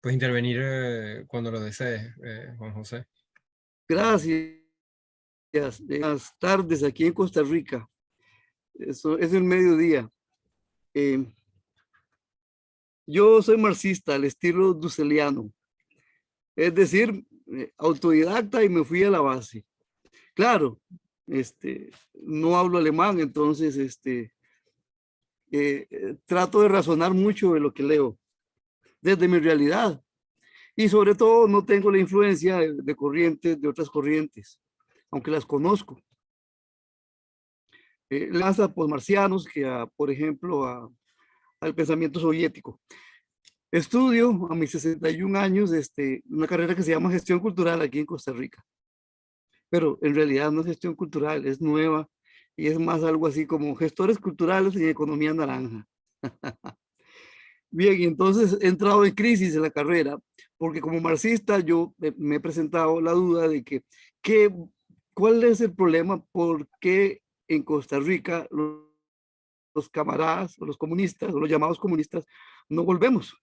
puedes intervenir cuando lo desees, Juan José. Gracias. Buenas tardes aquí en Costa Rica. Eso es el mediodía. Eh, yo soy marxista al estilo duceliano. Es decir, eh, autodidacta y me fui a la base. Claro, este, no hablo alemán, entonces este, eh, trato de razonar mucho de lo que leo, desde mi realidad, y sobre todo no tengo la influencia de, corrientes, de otras corrientes, aunque las conozco. Eh, lanza por marcianos que, por ejemplo, al pensamiento soviético. Estudio a mis 61 años este, una carrera que se llama gestión cultural aquí en Costa Rica. Pero en realidad no es gestión cultural, es nueva y es más algo así como gestores culturales y economía naranja. Bien, entonces he entrado en crisis en la carrera, porque como marxista yo me he presentado la duda de que, que ¿cuál es el problema? ¿Por qué en Costa Rica los, los camaradas o los comunistas o los llamados comunistas no volvemos?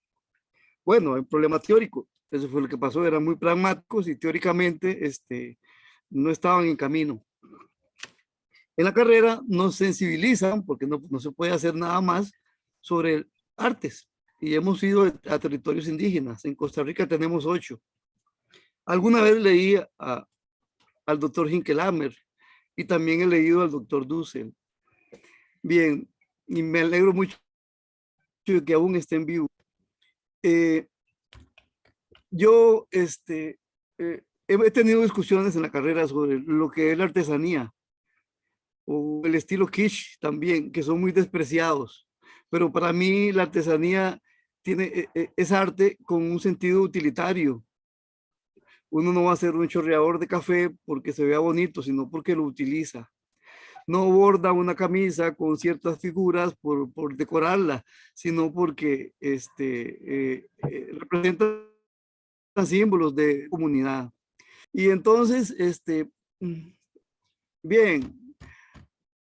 Bueno, hay un problema teórico, eso fue lo que pasó, eran muy pragmáticos y teóricamente este, no estaban en camino. En la carrera nos sensibilizan, porque no, no se puede hacer nada más, sobre artes y hemos ido a territorios indígenas. En Costa Rica tenemos ocho. Alguna vez leí a, al doctor Hinkelamer y también he leído al doctor Dussel. Bien, y me alegro mucho que aún esté en vivo. Eh, yo este, eh, he tenido discusiones en la carrera sobre lo que es la artesanía o el estilo kitsch también, que son muy despreciados. Pero para mí la artesanía tiene, e, e, es arte con un sentido utilitario. Uno no va a ser un chorreador de café porque se vea bonito, sino porque lo utiliza. No borda una camisa con ciertas figuras por, por decorarla, sino porque este, eh, eh, representa símbolos de comunidad. Y entonces, este, mm, bien,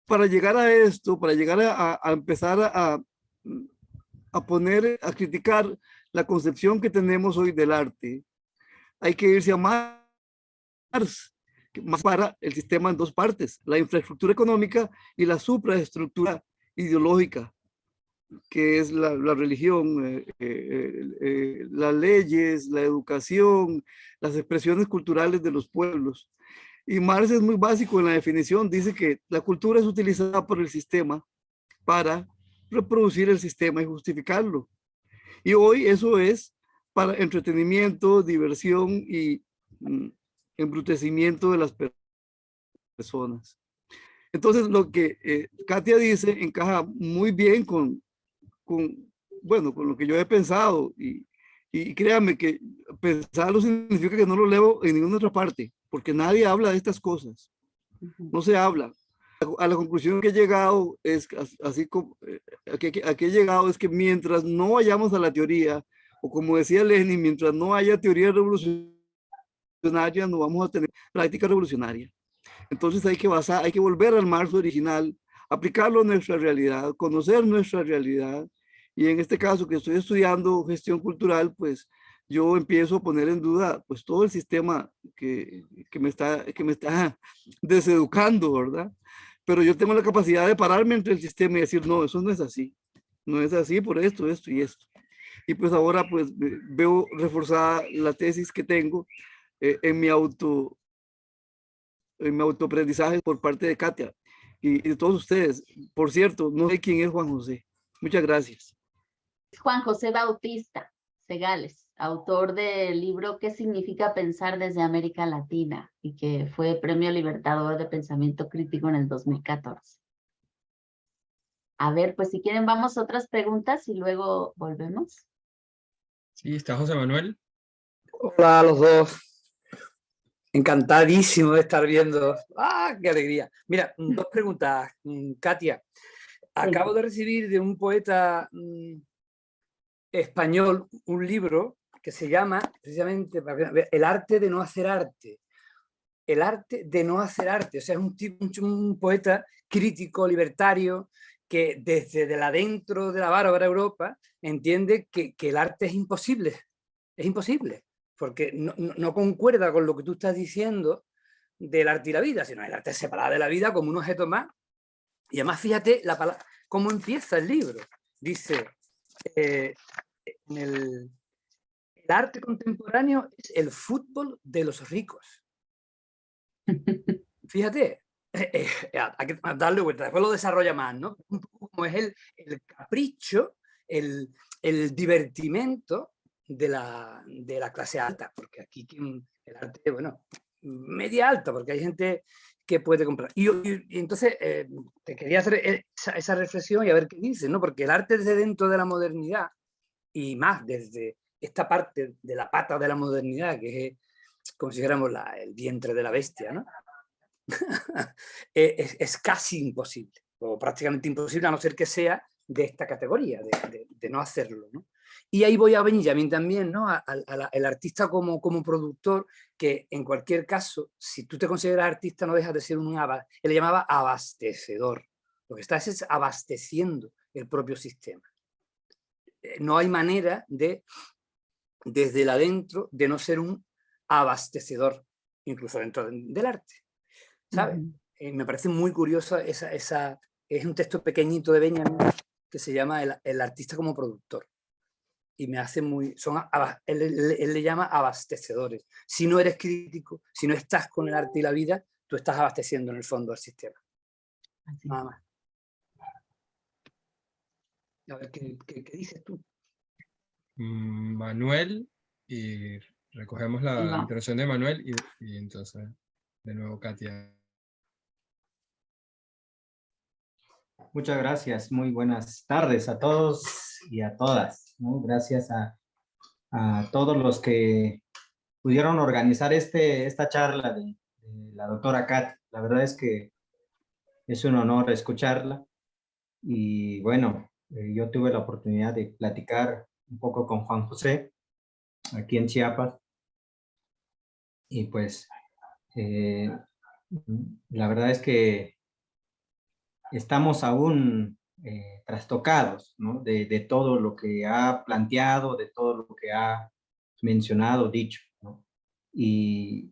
para llegar a esto, para llegar a, empezar a, a poner, a criticar la concepción que tenemos hoy del arte, hay que irse a Marx, más para el sistema en dos partes, la infraestructura económica y la supraestructura ideológica, que es la, religión, eh, eh, eh, las leyes, la educación, las expresiones culturales de los pueblos. Y Marx es muy básico en la definición, dice que la cultura es utilizada por el sistema para reproducir el sistema y justificarlo. Y hoy eso es para entretenimiento, diversión y mm, embrutecimiento de las personas. Entonces, lo que eh, Katia dice encaja muy bien con, con, bueno, con lo que yo he pensado. Y, y créanme que pensarlo significa que no lo leo en ninguna otra parte, porque nadie habla de estas cosas. No se habla a la conclusión que he llegado es así como eh, a que, he llegado es que mientras no vayamos a la teoría o como decía Lenin mientras no haya teoría revolucionaria no vamos a tener práctica revolucionaria. Entonces hay que basar hay que volver al marzo original aplicarlo a nuestra realidad conocer nuestra realidad. Y en este caso que estoy estudiando gestión cultural pues yo empiezo a poner en duda pues todo el sistema que, que me está que me está deseducando verdad pero yo tengo la capacidad de pararme entre el sistema y decir, no, eso no es así, no es así por esto, esto y esto. Y pues ahora pues veo reforzada la tesis que tengo eh, en mi auto, en mi autoaprendizaje por parte de Katia y, y de todos ustedes. Por cierto, no sé quién es Juan José. Muchas gracias. Juan José Bautista Segales autor del libro ¿Qué significa pensar desde América Latina? y que fue Premio Libertador de Pensamiento Crítico en el 2014. A ver, pues si quieren vamos a otras preguntas y luego volvemos. Sí, está José Manuel. Hola a los dos. Encantadísimo de estar viendo. ¡Ah, qué alegría! Mira, dos preguntas, mm, Katia. Acabo de recibir de un poeta mm, español un libro que se llama precisamente El arte de no hacer arte. El arte de no hacer arte. O sea, es un, un, poeta crítico, libertario, que desde de adentro de la bárbara Europa entiende que, el arte es imposible. Es imposible, porque no, concuerda con lo que tú estás diciendo del arte y la vida, sino el arte separado de la vida como un objeto más. Y además fíjate la cómo empieza el libro. Dice, eh, en el, el arte contemporáneo es el fútbol de los ricos. Fíjate, eh, eh, hay que darle vuelta, después lo desarrolla más, ¿no? Un poco como es el, el capricho, el, el divertimento de la, de la, clase alta, porque aquí el arte, bueno, media alta, porque hay gente que puede comprar. Y, entonces eh, te quería hacer esa, esa, reflexión y a ver qué dices, ¿no? Porque el arte desde dentro de la modernidad y más desde esta parte de la pata de la modernidad, que es como si dijéramos el vientre de la bestia, ¿no? es, casi imposible, o prácticamente imposible, a no ser que sea de esta categoría, de, no hacerlo. ¿no? Y ahí voy a Benjamin también, ¿no? al artista como, como productor, que en cualquier caso, si tú te consideras artista, no dejas de ser un él le llamaba abastecedor. Lo que estás es abasteciendo el propio sistema. Eh, no hay manera de desde el adentro de no ser un abastecedor, incluso dentro del arte. ¿Sabes? Eh, me parece muy curioso esa, esa, es un texto pequeñito de Benjamin que se llama El, artista como productor. Y me hace muy, son, él, él, le llama abastecedores. Si no eres crítico, si no estás con el arte y la vida, tú estás abasteciendo en el fondo al sistema. Nada más. A ver, ¿qué, qué, qué dices tú? Mm, Manuel, y recogemos la intervención de Manuel, y, y entonces, de nuevo, Katia. Muchas gracias, muy buenas tardes a todos y a todas. ¿no? Gracias a, todos los que pudieron organizar este, esta charla de, de la doctora Kat. La verdad es que es un honor escucharla. Y bueno, eh, yo tuve la oportunidad de platicar un poco con Juan José aquí en Chiapas. Y pues, eh, la verdad es que estamos aún eh, trastocados de, todo lo que ha planteado, de todo lo que ha mencionado, dicho. Y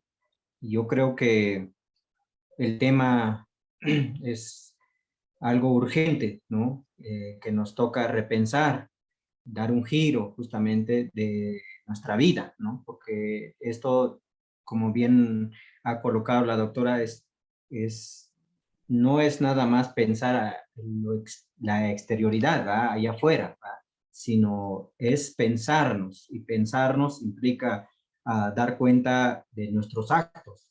yo creo que el tema es algo urgente. Eh, que nos toca repensar, dar un giro justamente de nuestra vida, porque esto, como bien ha colocado la doctora, es no es nada más pensar la exterioridad, allá afuera, sino es pensarnos, y pensarnos implica uh, dar cuenta de nuestros actos,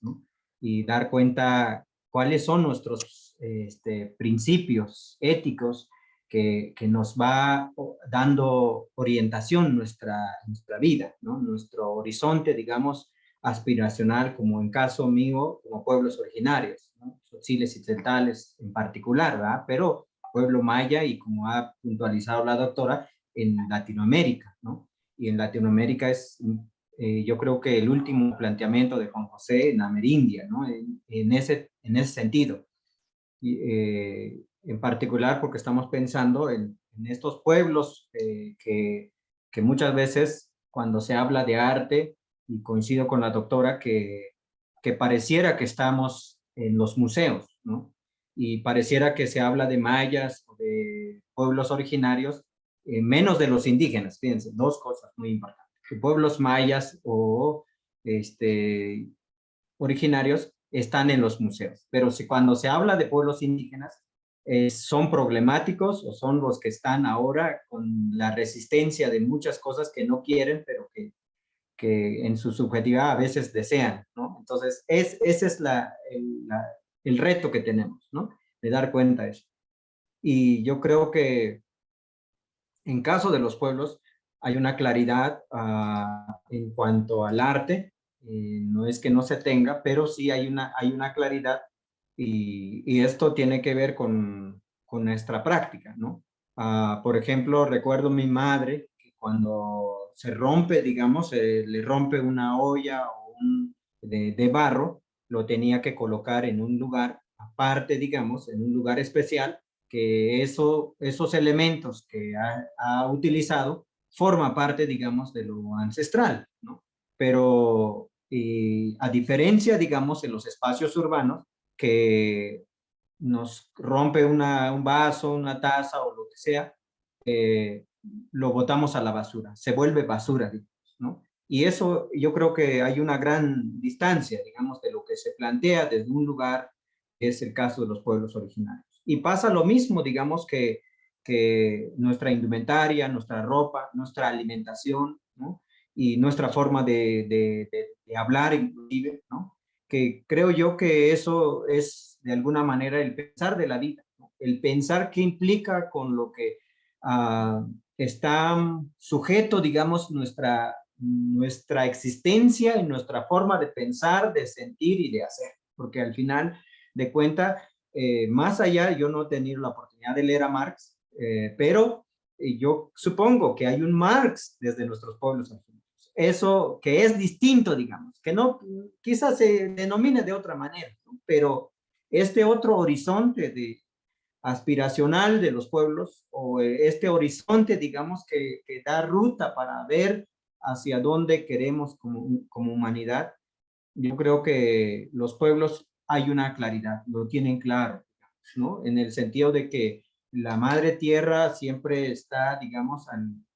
y dar cuenta cuáles son nuestros este, principios éticos que, que, nos va dando orientación nuestra, nuestra vida, ¿no? nuestro horizonte, digamos, aspiracional, como en caso mío, como pueblos originarios. Tzotzilles y Tzeltales en particular. Pero pueblo maya y como ha puntualizado la doctora, en Latinoamérica, ¿no? Y en Latinoamérica es, eh, yo creo que el último planteamiento de Juan José en Amerindia. En, ese, en ese sentido. Y, eh, en particular porque estamos pensando en, en estos pueblos eh, que, que muchas veces cuando se habla de arte, y coincido con la doctora que, que pareciera que estamos en los museos, ¿no? Y pareciera que se habla de mayas de pueblos originarios, eh, menos de los indígenas, fíjense, dos cosas muy importantes. Pueblos mayas o este, originarios están en los museos, pero si cuando se habla de pueblos indígenas, eh, son problemáticos o son los que están ahora con la resistencia de muchas cosas que no quieren, pero que que en su subjetividad a veces desean, ¿no? Entonces, es, ese es la, el, reto que tenemos, ¿no? De dar cuenta de eso. Y yo creo que en caso de los pueblos hay una claridad uh, en cuanto al arte, eh, no es que no se tenga, pero sí hay una, hay una claridad y, esto tiene que ver con, con nuestra práctica, ¿no? Uh, por ejemplo, recuerdo mi madre que cuando se rompe, digamos, eh, le rompe una olla o un, de, barro, lo tenía que colocar en un lugar aparte, digamos, en un lugar especial, que eso, esos elementos que ha, utilizado forma parte, digamos, de lo ancestral, ¿no? Pero a diferencia, digamos, en los espacios urbanos, que nos rompe una, un vaso, una taza o lo que sea, eh, lo botamos a la basura, se vuelve basura, digamos, ¿no? Y eso yo creo que hay una gran distancia, digamos, de lo que se plantea desde un lugar, que es el caso de los pueblos originarios. Y pasa lo mismo, digamos, que, que nuestra indumentaria, nuestra ropa, nuestra alimentación, ¿no? Y nuestra forma de, de, de, de hablar, inclusive, ¿no? Que creo yo que eso es, de alguna manera, el pensar de la vida, ¿no? el pensar qué implica con lo que uh, está sujeto, digamos, nuestra, nuestra existencia y nuestra forma de pensar, de sentir y de hacer. Porque al final de cuenta, eh, más allá, yo no he tenido la oportunidad de leer a Marx, eh, pero eh, yo supongo que hay un Marx desde nuestros pueblos originarios. Eso que es distinto, digamos, que no, quizás se denomine de otra manera, pero este otro horizonte de, aspiracional de los pueblos o este horizonte, digamos, que, que da ruta para ver hacia dónde queremos como, como humanidad. Yo creo que los pueblos hay una claridad, lo tienen claro, ¿no? En el sentido de que la madre tierra siempre está, digamos,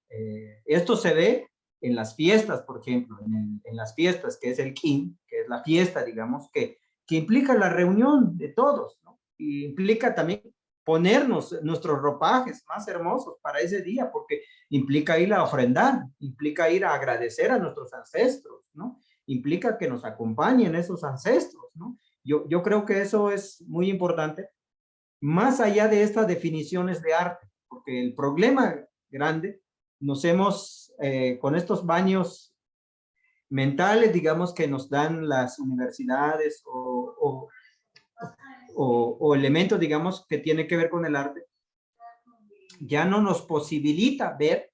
eh, esto se ve en las fiestas, por ejemplo, en, las fiestas, que es el Kin, que es la fiesta, digamos, que, que implica la reunión de todos, ¿no? Y implica también ponernos nuestros ropajes más hermosos para ese día, porque implica ir a ofrendar, implica ir a agradecer a nuestros ancestros, ¿no? Implica que nos acompañen esos ancestros, ¿no? Yo, yo creo que eso es muy importante, más allá de estas definiciones de arte, porque el problema grande, nos hemos, eh, con estos baños mentales, digamos, que nos dan las universidades o o, elementos, digamos, que tiene que ver con el arte, ya no nos posibilita ver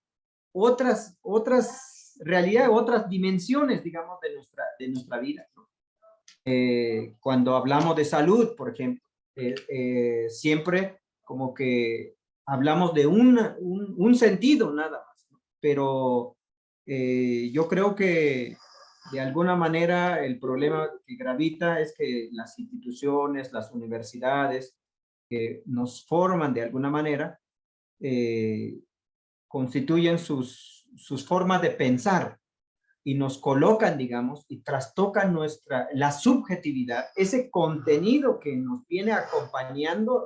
otras, otras realidades, otras dimensiones, digamos, de nuestra, de nuestra vida. Eh, cuando hablamos de salud, por ejemplo, eh, eh, siempre como que hablamos de un, un, sentido nada más, pero yo creo que de alguna manera el problema que gravita es que las instituciones, las universidades que nos forman de alguna manera, eh, constituyen sus, sus formas de pensar y nos colocan, digamos, y trastocan nuestra, la subjetividad, ese contenido que nos viene acompañando,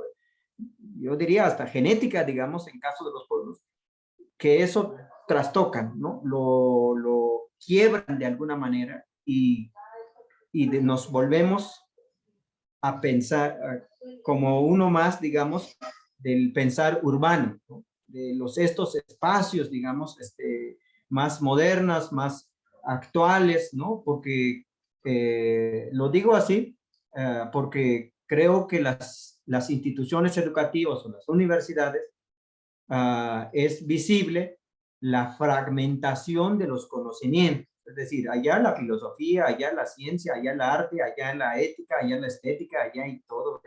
yo diría hasta genética, digamos, en caso de los pueblos, que eso trastocan, ¿no? Lo, lo quiebran de alguna manera y, y nos volvemos a pensar como uno más, digamos, del pensar urbano, de los, estos espacios, digamos, este, más modernas, más actuales, ¿no? Porque eh, lo digo así, eh, porque creo que las, las instituciones educativas o las universidades ah, es visible la fragmentación de los conocimientos. Es decir, allá la filosofía, allá la ciencia, allá la arte, allá la ética, allá la estética, allá y todo.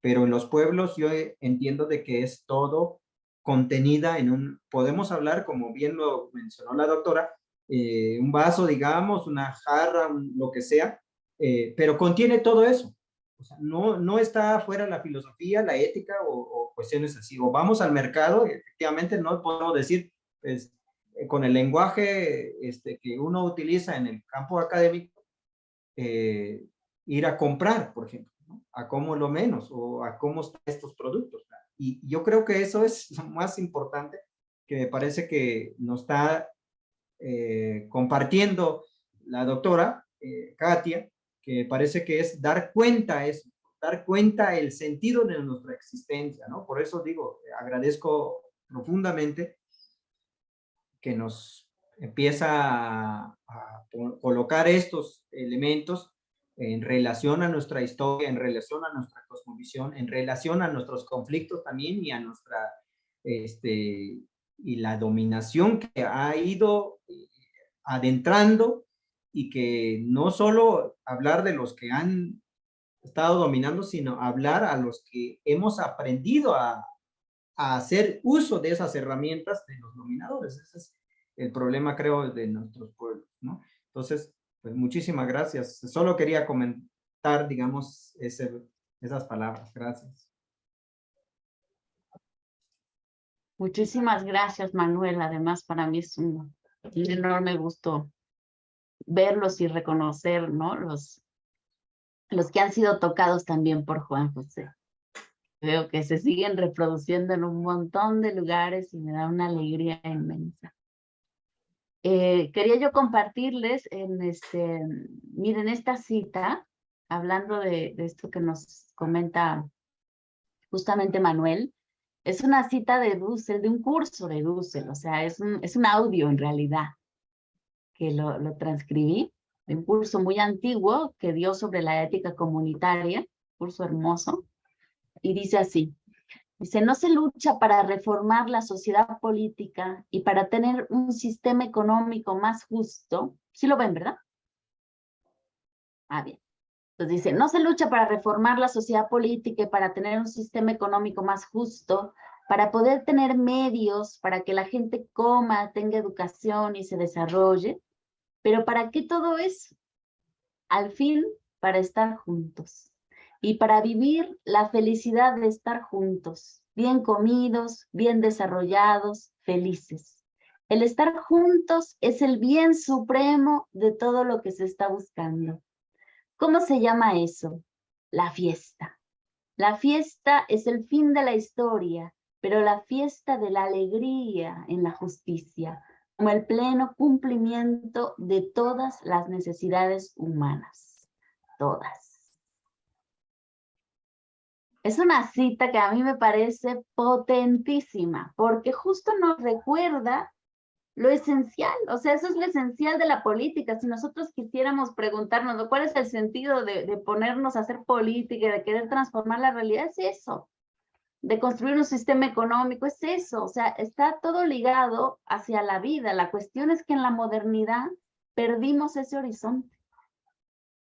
Pero en los pueblos yo entiendo de que es todo contenida en un, podemos hablar, como bien lo mencionó la doctora, eh, un vaso, digamos, una jarra, lo que sea, eh, pero contiene todo eso. No, no está fuera la filosofía, la ética o, o, cuestiones así. O vamos al mercado, efectivamente no podemos decir, pues, eh, con el lenguaje este, que uno utiliza en el campo académico, eh, ir a comprar, por ejemplo, a cómo lo menos o a cómo estos productos. Y yo creo que eso es lo más importante que me parece que nos está eh, compartiendo la doctora Katia, que parece que es dar cuenta eso, dar cuenta el sentido de nuestra existencia, ¿no? Por eso digo, agradezco profundamente que nos empieza a, colocar estos elementos en relación a nuestra historia, en relación a nuestra cosmovisión, en relación a nuestros conflictos también y a nuestra, este, y la dominación que ha ido eh, adentrando y que no solo hablar de los que han estado dominando, sino hablar a los que hemos aprendido a, a hacer uso de esas herramientas de los dominadores. Ese es el problema, creo, de nuestros pueblos, ¿no? Entonces, pues muchísimas gracias. Solo quería comentar, digamos, esas palabras. Gracias. Muchísimas gracias, Manuel. Además, para mí es un, enorme gusto verlos y reconocer, ¿no? Los, los que han sido tocados también por Juan José. Veo que se siguen reproduciendo en un montón de lugares y me da una alegría inmensa. Eh, quería yo compartirles, en este, miren esta cita, hablando de, esto que nos comenta justamente Manuel, es una cita de Dussel, de un curso de Dussel, o sea, es un, es un audio en realidad, que lo, lo transcribí, de un curso muy antiguo que dio sobre la ética comunitaria, curso hermoso, y dice así, dice, no se lucha para reformar la sociedad política y para tener un sistema económico más justo, sí lo ven, ¿verdad? Ah, bien. Entonces dice, no se lucha para reformar la sociedad política y para tener un sistema económico más justo, para poder tener medios para que la gente coma, tenga educación y se desarrolle. Pero ¿para qué todo eso? Al fin, para estar juntos y para vivir la felicidad de estar juntos, bien comidos, bien desarrollados, felices. El estar juntos es el bien supremo de todo lo que se está buscando. ¿Cómo se llama eso? La fiesta. La fiesta es el fin de la historia, pero la fiesta de la alegría en la justicia, como el pleno cumplimiento de todas las necesidades humanas. Todas. Es una cita que a mí me parece potentísima, porque justo nos recuerda lo esencial, o sea, eso es lo esencial de la política. Si nosotros quisiéramos preguntarnos cuál es el sentido de, ponernos a hacer política, de querer transformar la realidad, es eso, de construir un sistema económico, es eso, o sea, está todo ligado hacia la vida. La cuestión es que en la modernidad perdimos ese horizonte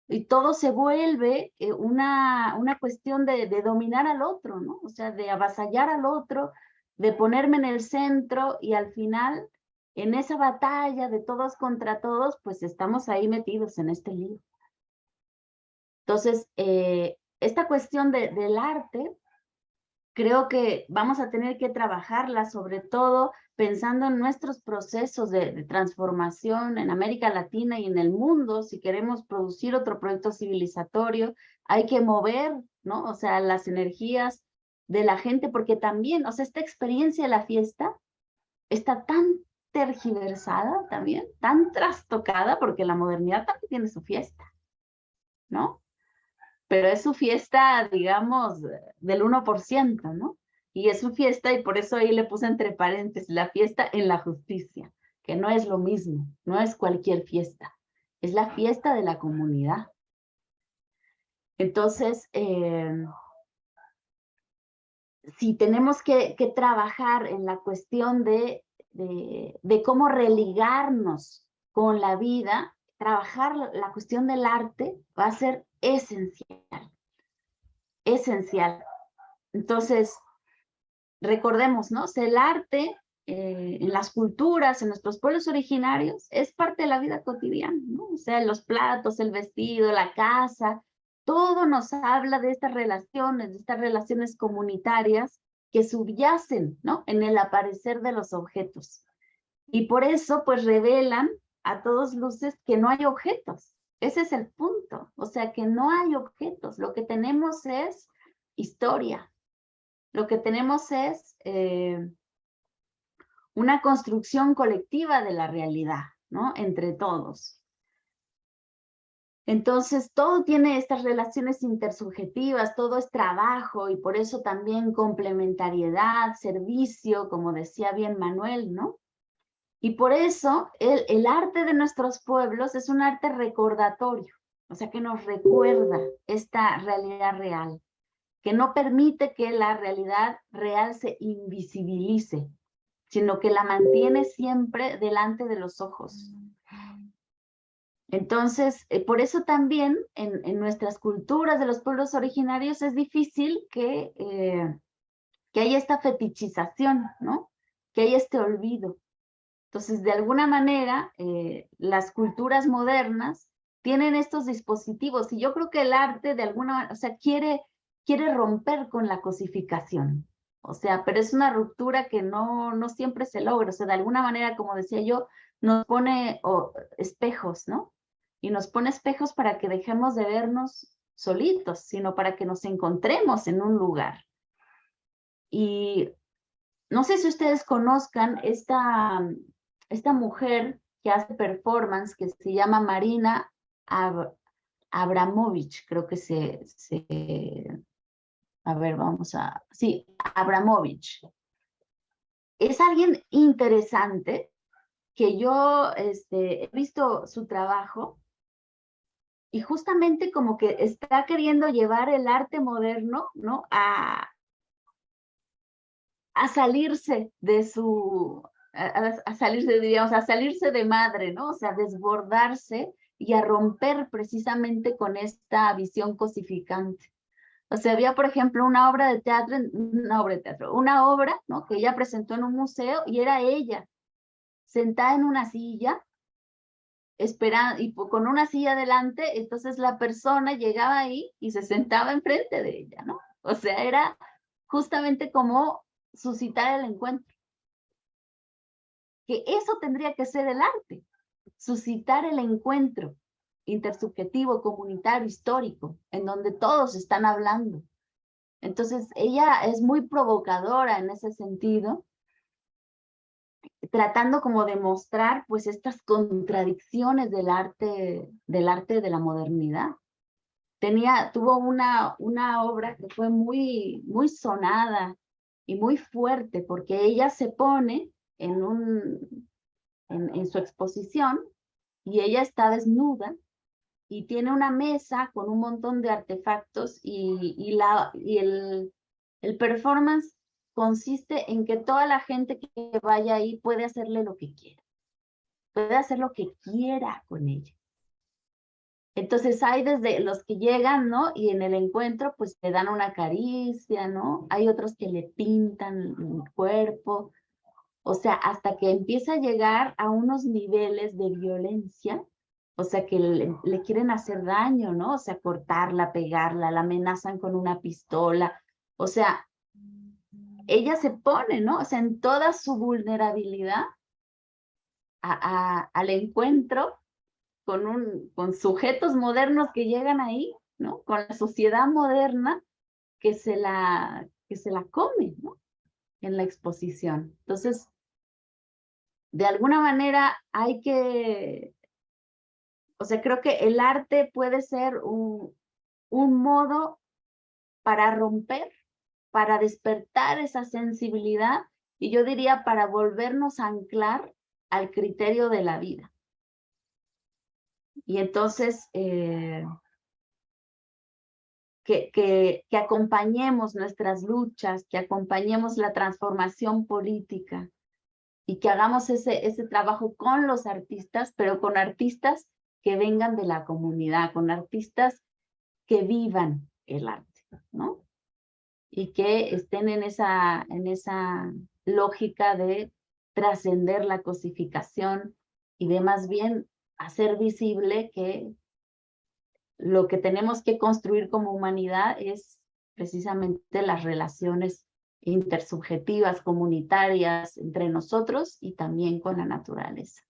y todo se vuelve eh, una, una cuestión de, dominar al otro, ¿no? O sea, de avasallar al otro, de ponerme en el centro y al final, en esa batalla de todos contra todos, pues estamos ahí metidos en este lío. Entonces, eh, esta cuestión de, del arte creo que vamos a tener que trabajarla, sobre todo pensando en nuestros procesos de, transformación en América Latina y en el mundo. Si queremos producir otro proyecto civilizatorio, hay que mover, ¿no? O sea, las energías de la gente, porque también, o sea, esta experiencia de la fiesta está tan tergiversada también, tan trastocada, porque la modernidad también tiene su fiesta, ¿no? Pero es su fiesta, digamos, del 1%, ¿no? Y es su fiesta y por eso ahí le puse entre paréntesis la fiesta en la justicia, que no es lo mismo, no es cualquier fiesta, es la fiesta de la comunidad. Entonces, eh, si tenemos que, que, trabajar en la cuestión de, de, de cómo religarnos con la vida, trabajar la cuestión del arte va a ser esencial, esencial. Entonces, recordemos, ¿no? el arte eh, en las culturas, en nuestros pueblos originarios, es parte de la vida cotidiana, ¿no? O sea, los platos, el vestido, la casa, todo nos habla de estas relaciones, de estas relaciones comunitarias que subyacen, ¿no? En el aparecer de los objetos. Y por eso, pues, revelan a todos luces que no hay objetos, ese es el punto. O sea que no hay objetos. Lo que tenemos es historia. Lo que tenemos es eh, una construcción colectiva de la realidad, ¿no? Entre todos. Entonces, todo tiene estas relaciones intersubjetivas, todo es trabajo y por eso también complementariedad, servicio, como decía bien Manuel, ¿no? Y por eso el, arte de nuestros pueblos es un arte recordatorio, o sea que nos recuerda esta realidad real, que no permite que la realidad real se invisibilice, sino que la mantiene siempre delante de los ojos. Entonces, eh, por eso también en, nuestras culturas de los pueblos originarios es difícil que, eh, que haya esta fetichización, ¿no? Que haya este olvido. Entonces, de alguna manera, eh, las culturas modernas tienen estos dispositivos y yo creo que el arte de alguna manera, o sea, quiere, quiere romper con la cosificación. O sea, pero es una ruptura que no, no siempre se logra. O sea, de alguna manera, como decía yo, nos pone espejos, ¿no? Y nos pone espejos para que dejemos de vernos solitos, sino para que nos encontremos en un lugar. Y no sé si ustedes conozcan esta, esta mujer que hace performance, que se llama Marina Ab Abramovich, creo que se, a ver, vamos a, sí, Abramovich. Es alguien interesante que yo este, he visto su trabajo y justamente como que está queriendo llevar el arte moderno, ¿no? A, a salirse de su, a, salirse, diríamos, a salirse de madre, ¿no? O sea, desbordarse y a romper precisamente con esta visión cosificante. O sea, había, por ejemplo, una obra de teatro, una obra de teatro, una obra, ¿no? Que ella presentó en un museo y era ella, sentada en una silla, esperando, y con una silla delante, entonces la persona llegaba ahí y se sentaba enfrente de ella, ¿no? O sea, era justamente como suscitar el encuentro que eso tendría que ser el arte, suscitar el encuentro intersubjetivo, comunitario, histórico, en donde todos están hablando. Entonces, ella es muy provocadora en ese sentido, tratando como de mostrar pues estas contradicciones del arte, del arte de la modernidad. Tenía, tuvo una, una obra que fue muy, muy sonada y muy fuerte porque ella se pone en, un, en, en su exposición y ella está desnuda y tiene una mesa con un montón de artefactos y, y, la, y el, el performance consiste en que toda la gente que vaya ahí puede hacerle lo que quiera. Puede hacer lo que quiera con ella. Entonces hay desde los que llegan, ¿no? Y en el encuentro pues le dan una caricia, ¿no? Hay otros que le pintan el cuerpo. O sea, hasta que empieza a llegar a unos niveles de violencia, o sea, que le, quieren hacer daño, ¿no? O sea, cortarla, pegarla, la amenazan con una pistola. O sea, ella se pone, ¿no? O sea, en toda su vulnerabilidad al encuentro con, un, con sujetos modernos que llegan ahí, ¿no? Con la sociedad moderna que se la, que se la come, ¿no? En la exposición. Entonces, de alguna manera hay que, o sea, creo que el arte puede ser un, un modo para romper, para despertar esa sensibilidad y yo diría para volvernos a anclar al criterio de la vida. Y entonces, eh, que, que, que, acompañemos nuestras luchas, que acompañemos la transformación política y que hagamos ese, ese trabajo con los artistas, pero con artistas que vengan de la comunidad, con artistas que vivan el arte, ¿no? Y que estén en esa, en esa lógica de trascender la cosificación y de más bien hacer visible que lo que tenemos que construir como humanidad es precisamente las relaciones intersubjetivas, comunitarias entre nosotros y también con la naturaleza.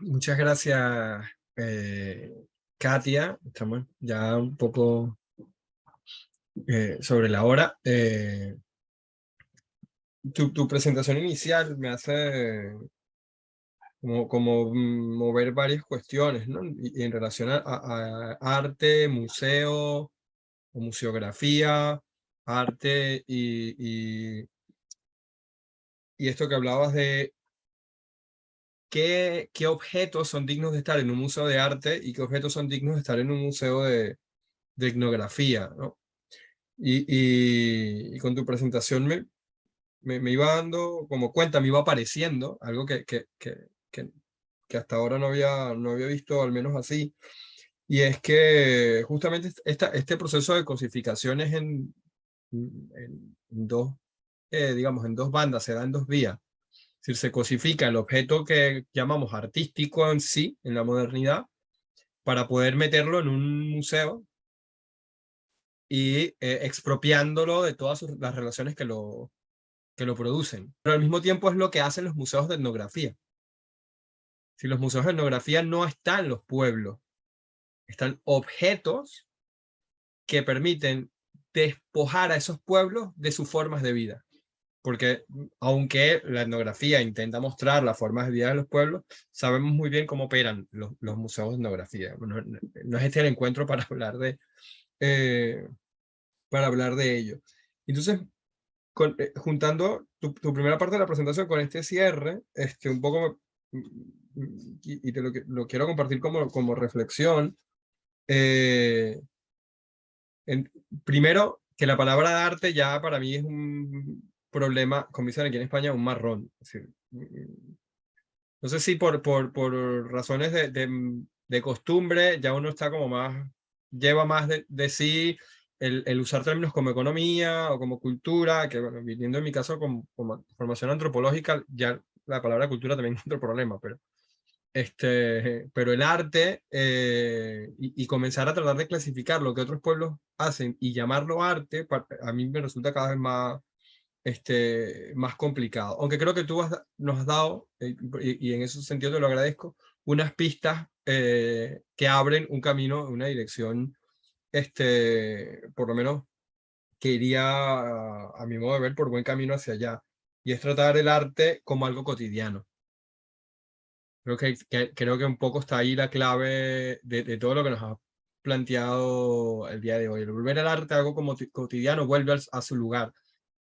Muchas gracias, eh, Katia. Estamos ya un poco eh, sobre la hora. Eh, tu, presentación inicial me hace como, mover varias cuestiones, ¿no? Y, en relación a, arte, museo, museografía, arte y, y, y, esto que hablabas de qué, qué objetos son dignos de estar en un museo de arte y qué objetos son dignos de estar en un museo de, de etnografía, ¿no? Y, y, con tu presentación me, me, me, iba dando como cuenta, me iba apareciendo algo que, que, que, que, que hasta ahora no había, no había visto, al menos así, y es que justamente esta, este proceso de cosificación es en, en dos, eh, digamos, en dos bandas, se da en dos vías. Es decir, se cosifica el objeto que llamamos artístico en sí, en la modernidad, para poder meterlo en un museo y eh, expropiándolo de todas las relaciones que lo, que lo producen. Pero al mismo tiempo es lo que hacen los museos de etnografía. Si los museos de etnografía no están los pueblos, están objetos que permiten despojar a esos pueblos de sus formas de vida. Porque aunque la etnografía intenta mostrar las formas de vida de los pueblos, sabemos muy bien cómo operan los, museos de etnografía. No, es este el encuentro para hablar de, eh, para hablar de ello. Entonces, eh, juntando tu, primera parte de la presentación con este cierre, este, un poco y, te lo, lo, quiero compartir como, como reflexión. Eh, en, primero, que la palabra arte ya para mí es un problema, como dicen aquí en España, un marrón. no sé si por, por, por razones de, de, de, costumbre ya uno está como más, lleva más de, de sí el, el, usar términos como economía o como cultura, que bueno, viniendo en mi caso como formación antropológica, ya la palabra cultura también es otro problema, pero este, pero el arte eh, y, comenzar a tratar de clasificar lo que otros pueblos hacen y llamarlo arte, a mí me resulta cada vez más, este, más complicado. Aunque creo que tú nos has dado, eh, y, en ese sentido te lo agradezco, unas pistas eh, que abren un camino, una dirección este, por lo menos, que iría, a mi modo de ver, por buen camino hacia allá. Y es tratar el arte como algo cotidiano. Creo que, que- creo que un poco está ahí la clave de, de todo lo que nos ha planteado el día de hoy. El volver al arte algo como ti- cotidiano vuelve a su lugar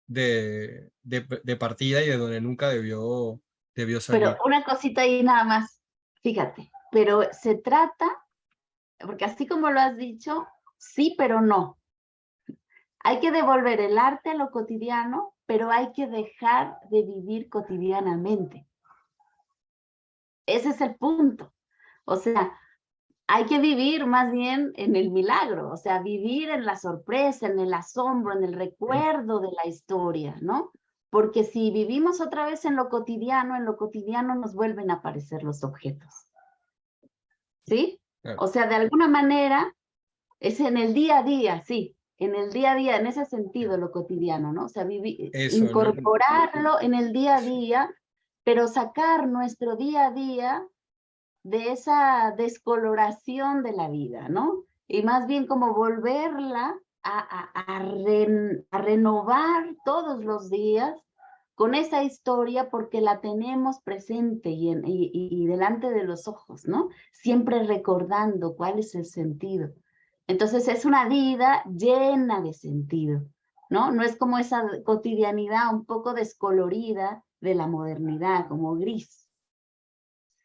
de, de, de partida y de donde nunca debió, debió salir. Pero una cosita ahí nada más, fíjate, pero se trata, porque así como lo has dicho, sí, pero no. Hay que devolver el arte a lo cotidiano, pero hay que dejar de vivir cotidianamente. Ese es el punto. O sea, hay que vivir más bien en el milagro, o sea, vivir en la sorpresa, en el asombro, en el recuerdo de la historia, ¿no? Porque si vivimos otra vez en lo cotidiano, en lo cotidiano nos vuelven a aparecer los objetos. ¿Sí? O sea, de alguna manera es en el día a día, sí, en el día a día, en ese sentido, lo cotidiano, ¿no? O sea, vivi- Eso, no- incorporarlo en el día a día, pero sacar nuestro día a día de esa descoloración de la vida, ¿no? Y más bien como volverla a, a- a ren- a renovar todos los días con esa historia porque la tenemos presente y, en- y- y- y delante de los ojos, ¿no? Siempre recordando cuál es el sentido. Entonces es una vida llena de sentido, ¿no? No es como esa cotidianidad un poco descolorida de la modernidad, como gris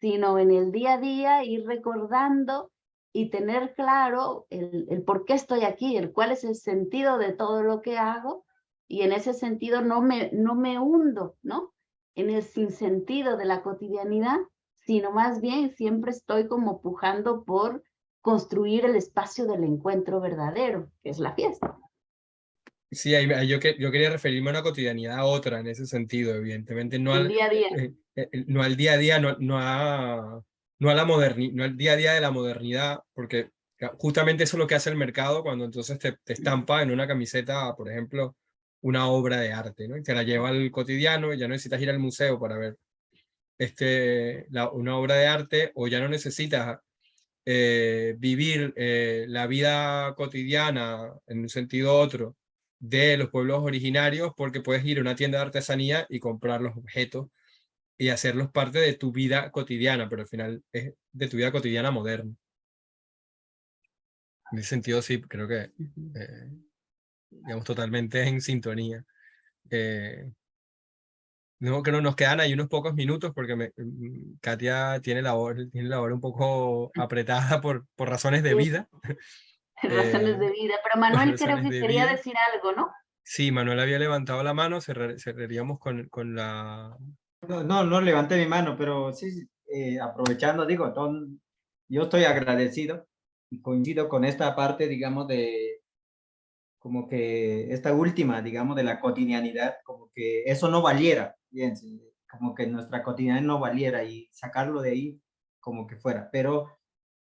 sino en el día a día ir recordando y tener claro el, por qué estoy aquí, el cuál es el sentido de todo lo que hago, y en ese sentido no me, no me hundo, ¿no? En el sinsentido de la cotidianidad, sino más bien siempre estoy como pujando por construir el espacio del encuentro verdadero, que es la fiesta. Sí, ahí, ahí yo, que, yo quería referirme a una cotidianidad a otra en ese sentido, evidentemente, no El al, día a día. eh, eh, no al día a día, no, no, a, no, a la moderni, no al día a día de la modernidad, porque justamente eso es lo que hace el mercado cuando entonces te, te estampa en una camiseta, por ejemplo, una obra de arte, ¿no? Y te la lleva al cotidiano y ya no necesitas ir al museo para ver este, la, una obra de arte o ya no necesitas eh, vivir eh, la vida cotidiana en un sentido otro de los pueblos originarios porque puedes ir a una tienda de artesanía y comprar los objetos y hacerlos parte de tu vida cotidiana, pero al final es de tu vida cotidiana moderna. En ese sentido sí, creo que eh, digamos totalmente en sintonía. Eh, no, creo nos quedan ahí unos pocos minutos porque me, mm, Katia tiene la hora, tiene la hora un poco apretada por, por razones de vida. Razones de Eh, vida. Pero Manuel creo que de quería vida. decir algo, ¿no? Sí, Manuel había levantado la mano, cerrar- cerraríamos con, con la... No, no, no levanté mi mano, pero sí, eh, aprovechando, digo, ton- yo estoy agradecido y coincido con esta parte, digamos, de como que esta última, digamos, de la cotidianidad, como que eso no valiera, fíjense, como que nuestra cotidianidad no valiera y sacarlo de ahí como que fuera, pero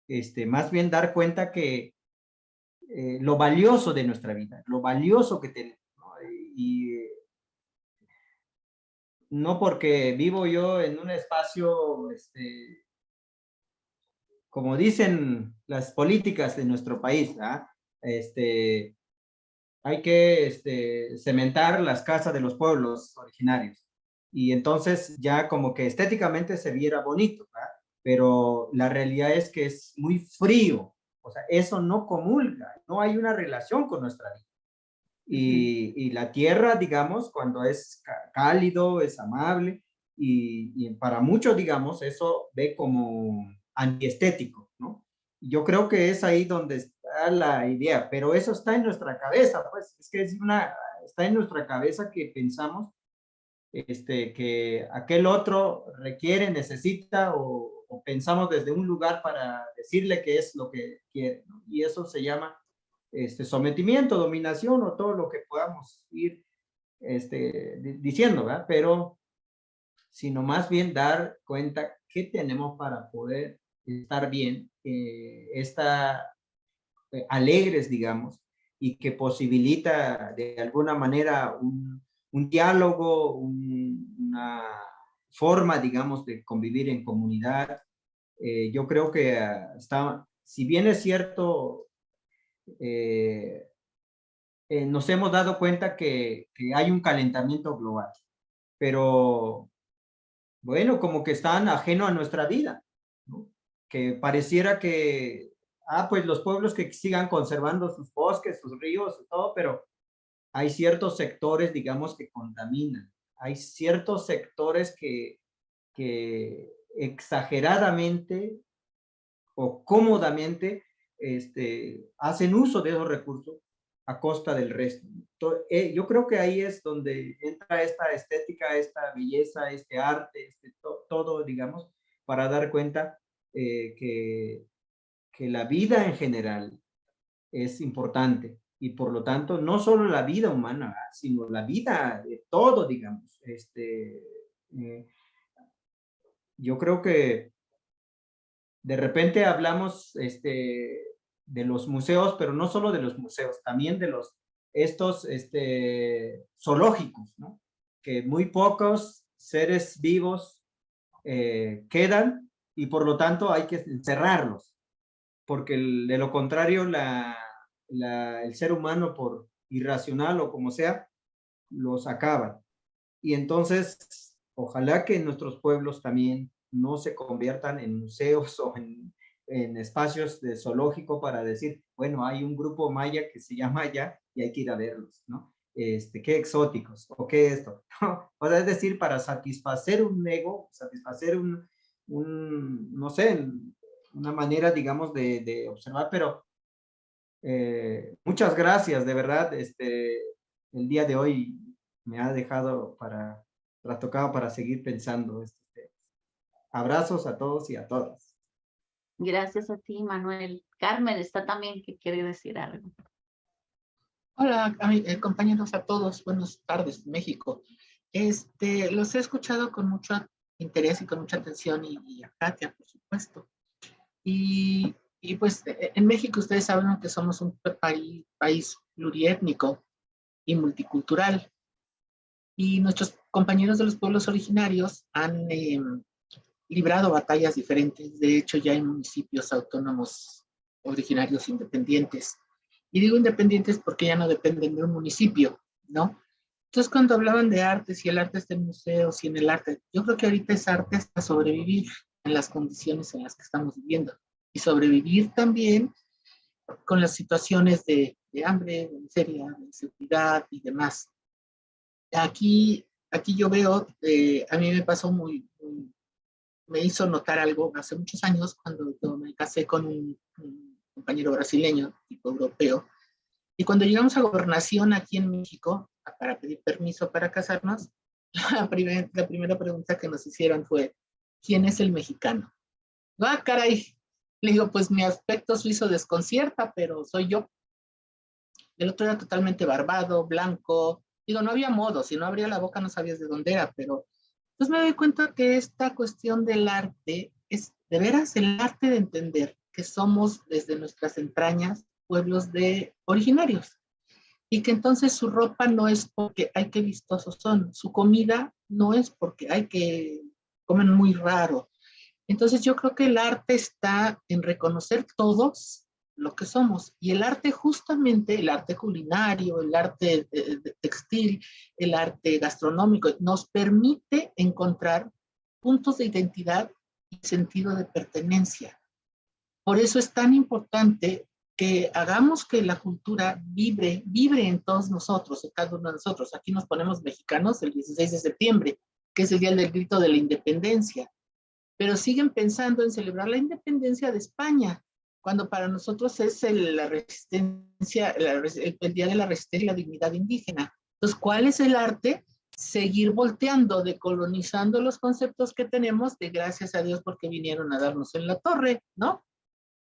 este, más bien dar cuenta que eh, lo valioso de nuestra vida, lo valioso que tenemos, ¿no? y no porque vivo yo en un espacio, este, como dicen las políticas de nuestro país, ¿ah? este, hay que este, cementar las casas de los pueblos originarios. Y entonces ya como que estéticamente se viera bonito, ¿ah? pero la realidad es que es muy frío. O sea, eso no comulga, no hay una relación con nuestra vida. Y, y la tierra, digamos, cuando es cálido, es amable, y, y para muchos, digamos, eso ve como antiestético, ¿no? Yo creo que es ahí donde está la idea, pero eso está en nuestra cabeza, pues, es que es una, está en nuestra cabeza que pensamos este, que aquel otro requiere, necesita o, o pensamos desde un lugar para decirle que es lo que quiere, ¿no? Y eso se llama este, sometimiento, dominación o todo lo que podamos ir este, di- diciendo, ¿verdad? Pero, sino más bien dar cuenta qué tenemos para poder estar bien, eh, estar eh, alegres, digamos, y que posibilita de alguna manera un, un diálogo, un- una forma, digamos, de convivir en comunidad. Eh, yo creo que ah, está, si bien es cierto, eh, eh, nos hemos dado cuenta que, hay un calentamiento global, pero bueno, como que están ajeno a nuestra vida, que pareciera que, ah, pues los pueblos que sigan conservando sus bosques, sus ríos, todo, pero hay ciertos sectores, digamos, que contaminan, hay ciertos sectores que, exageradamente o cómodamente este, hacen uso de esos recursos a costa del resto. Eh, yo creo que ahí es donde entra esta estética, esta belleza, este arte, este, todo, digamos, para dar cuenta eh, que la vida en general es importante y por lo tanto no solo la vida humana, sino la vida de todo, digamos. Este, eh, yo creo que de repente hablamos este, de los museos, pero no solo de los museos, también de los estos este, zoológicos, ¿no? que muy pocos seres vivos eh, quedan y por lo tanto hay que encerrarlos, porque de lo contrario la, el ser humano por irracional o como sea, los acaba. Y entonces, ojalá que nuestros pueblos también no se conviertan en museos o en, espacios de zoológico para decir, bueno, hay un grupo maya que se llama allá y hay que ir a verlos, ¿no? Este, qué exóticos, o qué esto. o sea, es decir, para satisfacer un ego, satisfacer un, un no sé, una manera, digamos, de, de observar, pero eh, muchas gracias, de verdad, este, el día de hoy me ha dejado para, tocado para seguir pensando. Este, abrazos a todos y a todas. Gracias a ti, Manuel. Carmen está también que quiere decir algo. Hola, eh, compañeros a todos. Buenas tardes, México. Este, los he escuchado con mucho interés y con mucha atención y, y a Katia, por supuesto. Y y pues e, e, en México ustedes saben que somos un país, país pluriétnico y multicultural. Y nuestros compañeros de los pueblos originarios han em, librado batallas diferentes. De hecho, ya hay municipios autónomos originarios independientes. Y digo independientes porque ya no dependen de un municipio, ¿no? Entonces, cuando hablaban de arte, si el arte está en museos, si en el arte, yo creo que ahorita es arte hasta sobrevivir en las condiciones en las que estamos viviendo y sobrevivir también con las situaciones de, hambre, de miseria, de inseguridad y demás. Aquí, aquí yo veo, eh, a mí me pasó muy, me hizo notar algo hace muchos años cuando yo me casé con un, compañero brasileño, tipo europeo, y cuando llegamos a gobernación aquí en México, para pedir permiso para casarnos, la, la primera pregunta que nos hicieron fue, ¿quién es el mexicano? Ah, caray, le digo, pues mi aspecto suizo desconcierta, pero soy yo. El otro era totalmente barbado, blanco. Digo, no había modo, si no abría la boca no sabías de dónde era, pero entonces me doy cuenta que esta cuestión del arte es de veras el arte de entender que somos desde nuestras entrañas pueblos de originarios y que entonces su ropa no es porque hay que vistosos son, su comida no es porque hay que comen muy raro, entonces yo creo que el arte está en reconocer todos lo que somos. Y el arte justamente, el arte culinario, el arte textil, el arte gastronómico, nos permite encontrar puntos de identidad y sentido de pertenencia. Por eso es tan importante que hagamos que la cultura vibre, vibre en todos nosotros, en cada uno de nosotros. Aquí nos ponemos mexicanos el 16 de septiembre, que es el día del grito de la independencia pero siguen pensando en celebrar la independencia de España, cuando para nosotros es el, la resistencia, el, Día de la Resistencia y la Dignidad Indígena. Entonces, ¿cuál es el arte? Seguir volteando, decolonizando los conceptos que tenemos de gracias a Dios porque vinieron a darnos en la torre, ¿no?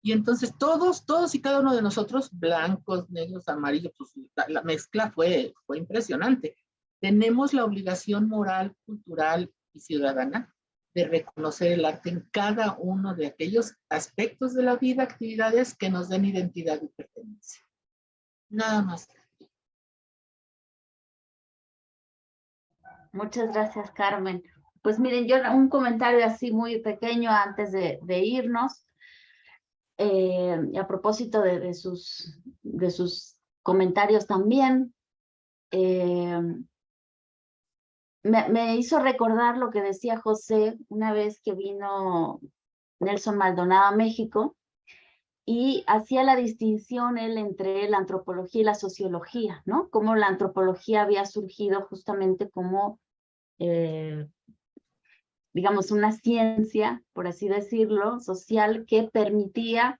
Y entonces todos, todos y cada uno de nosotros, blancos, negros, amarillos, pues la, la mezcla fue, fue impresionante. Tenemos la obligación moral, cultural y ciudadana de reconocer el arte en cada uno de aquellos aspectos de la vida, actividades que nos den identidad y pertenencia. Nada más. Muchas gracias, Carmen. Pues miren, yo un comentario así muy pequeño antes de, irnos. eh, a propósito de, de, sus, de sus comentarios también, eh, me, hizo recordar lo que decía José una vez que vino Nelson Maldonado a México y hacía la distinción él entre la antropología y la sociología, ¿no? Cómo la antropología había surgido justamente como, eh, digamos, una ciencia, por así decirlo, social que permitía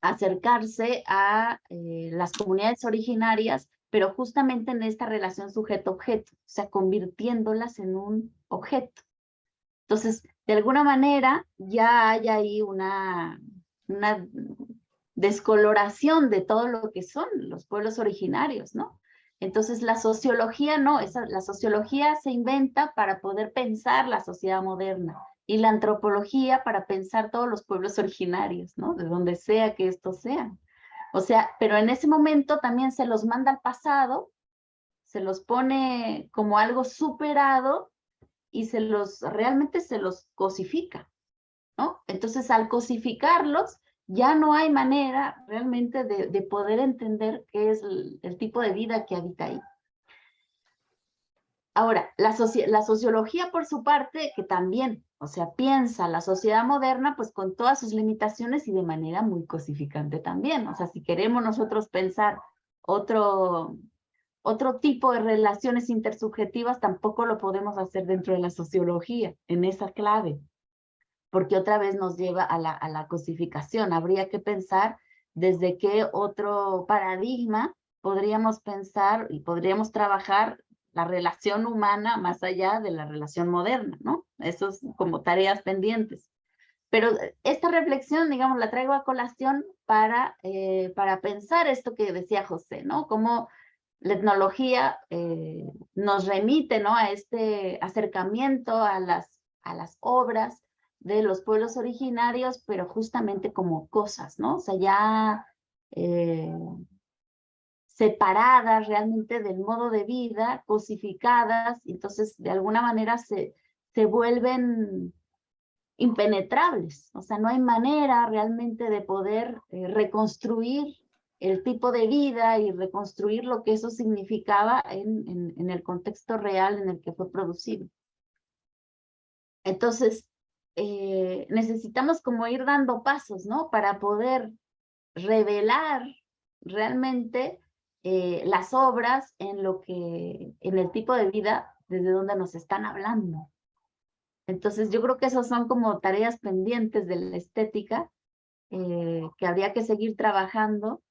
acercarse a eh, las comunidades originarias pero justamente en esta relación sujeto-objeto, o sea, convirtiéndolas en un objeto. Entonces, de alguna manera, ya hay ahí una, una descoloración de todo lo que son los pueblos originarios, ¿no? Entonces, la sociología no, esa, la sociología se inventa para poder pensar la sociedad moderna y la antropología para pensar todos los pueblos originarios, ¿no? De donde sea que estos sean. O sea, pero en ese momento también se los manda al pasado, se los pone como algo superado y se los, realmente se los cosifica, ¿no? Entonces al cosificarlos, ya no hay manera realmente de, de poder entender qué es el, tipo de vida que habita ahí. Ahora, la sociología por su parte, que también o sea, piensa la sociedad moderna pues con todas sus limitaciones y de manera muy cosificante también. O sea, si queremos nosotros pensar otro, otro tipo de relaciones intersubjetivas, tampoco lo podemos hacer dentro de la sociología, en esa clave. Porque otra vez nos lleva a la, a la cosificación. Habría que pensar desde qué otro paradigma podríamos pensar y podríamos trabajar la relación humana más allá de la relación moderna, ¿no? Eso es como tareas pendientes. Pero esta reflexión, digamos, la traigo a colación para, eh, para pensar esto que decía José, ¿no? Cómo la etnología eh, nos remite, ¿no? A este acercamiento a las, a las obras de los pueblos originarios, pero justamente como cosas, ¿no? O sea, ya eh, separadas realmente del modo de vida, cosificadas, entonces de alguna manera se, se vuelven impenetrables. O sea, no hay manera realmente de poder eh, reconstruir el tipo de vida y reconstruir lo que eso significaba en, en, en, el contexto real en el que fue producido. Entonces, eh, necesitamos como ir dando pasos, ¿no? Para poder revelar realmente eh, las obras en lo que, en el tipo de vida desde donde nos están hablando. Entonces yo creo que esas son como tareas pendientes de la estética eh, que habría que seguir trabajando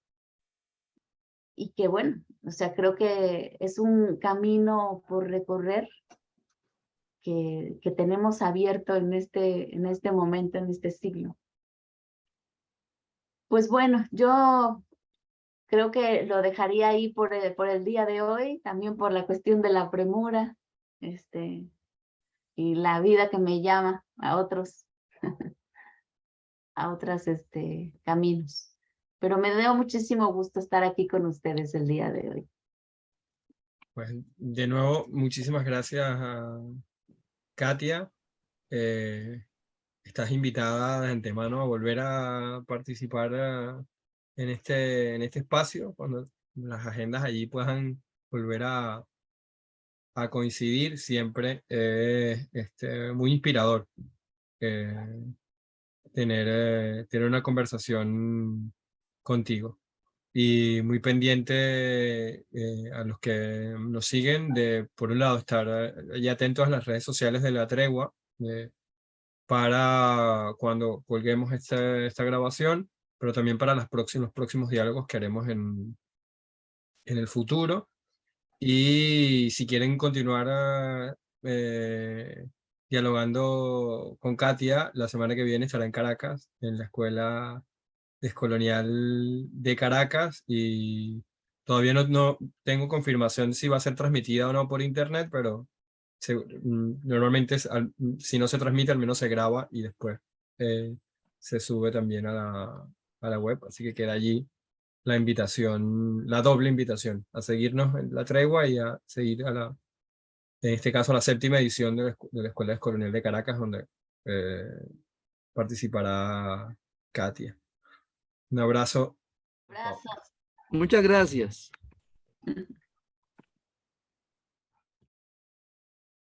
y que bueno, o sea, creo que es un camino por recorrer que, que tenemos abierto en este, en este momento, en este siglo. Pues bueno, yo creo que lo dejaría ahí por el, por el día de hoy, también por la cuestión de la premura, este, y la vida que me llama a otros, a otros este, caminos. Pero me dio muchísimo gusto estar aquí con ustedes el día de hoy. Pues de nuevo, muchísimas gracias a Katia. Eh, estás invitada de antemano a volver a participar a, en este, en este espacio, cuando las agendas allí puedan volver a, a coincidir, siempre es este, muy inspirador eh, tener, eh, tener una conversación contigo. Y muy pendiente eh, a los que nos siguen de, por un lado, estar allí atentos a las redes sociales de La Tregua, para cuando colguemos esta, esta grabación, pero también para los próximos, próximos diálogos que haremos en, en el futuro. Y si quieren continuar eh, dialogando con Katia, la semana que viene estará en Caracas, en la Escuela Descolonial de Caracas, y todavía no, no tengo confirmación si va a ser transmitida o no por internet, pero mm, normalmente si no se transmite, al menos se graba y después eh, se sube también a la, a la web, así que queda allí la invitación, la doble invitación, a seguirnos en la tregua y a seguir a la, en este caso, la séptima edición de la, Escuela de Coronel de Caracas, donde eh, participará Katia. Un abrazo. Muchas gracias.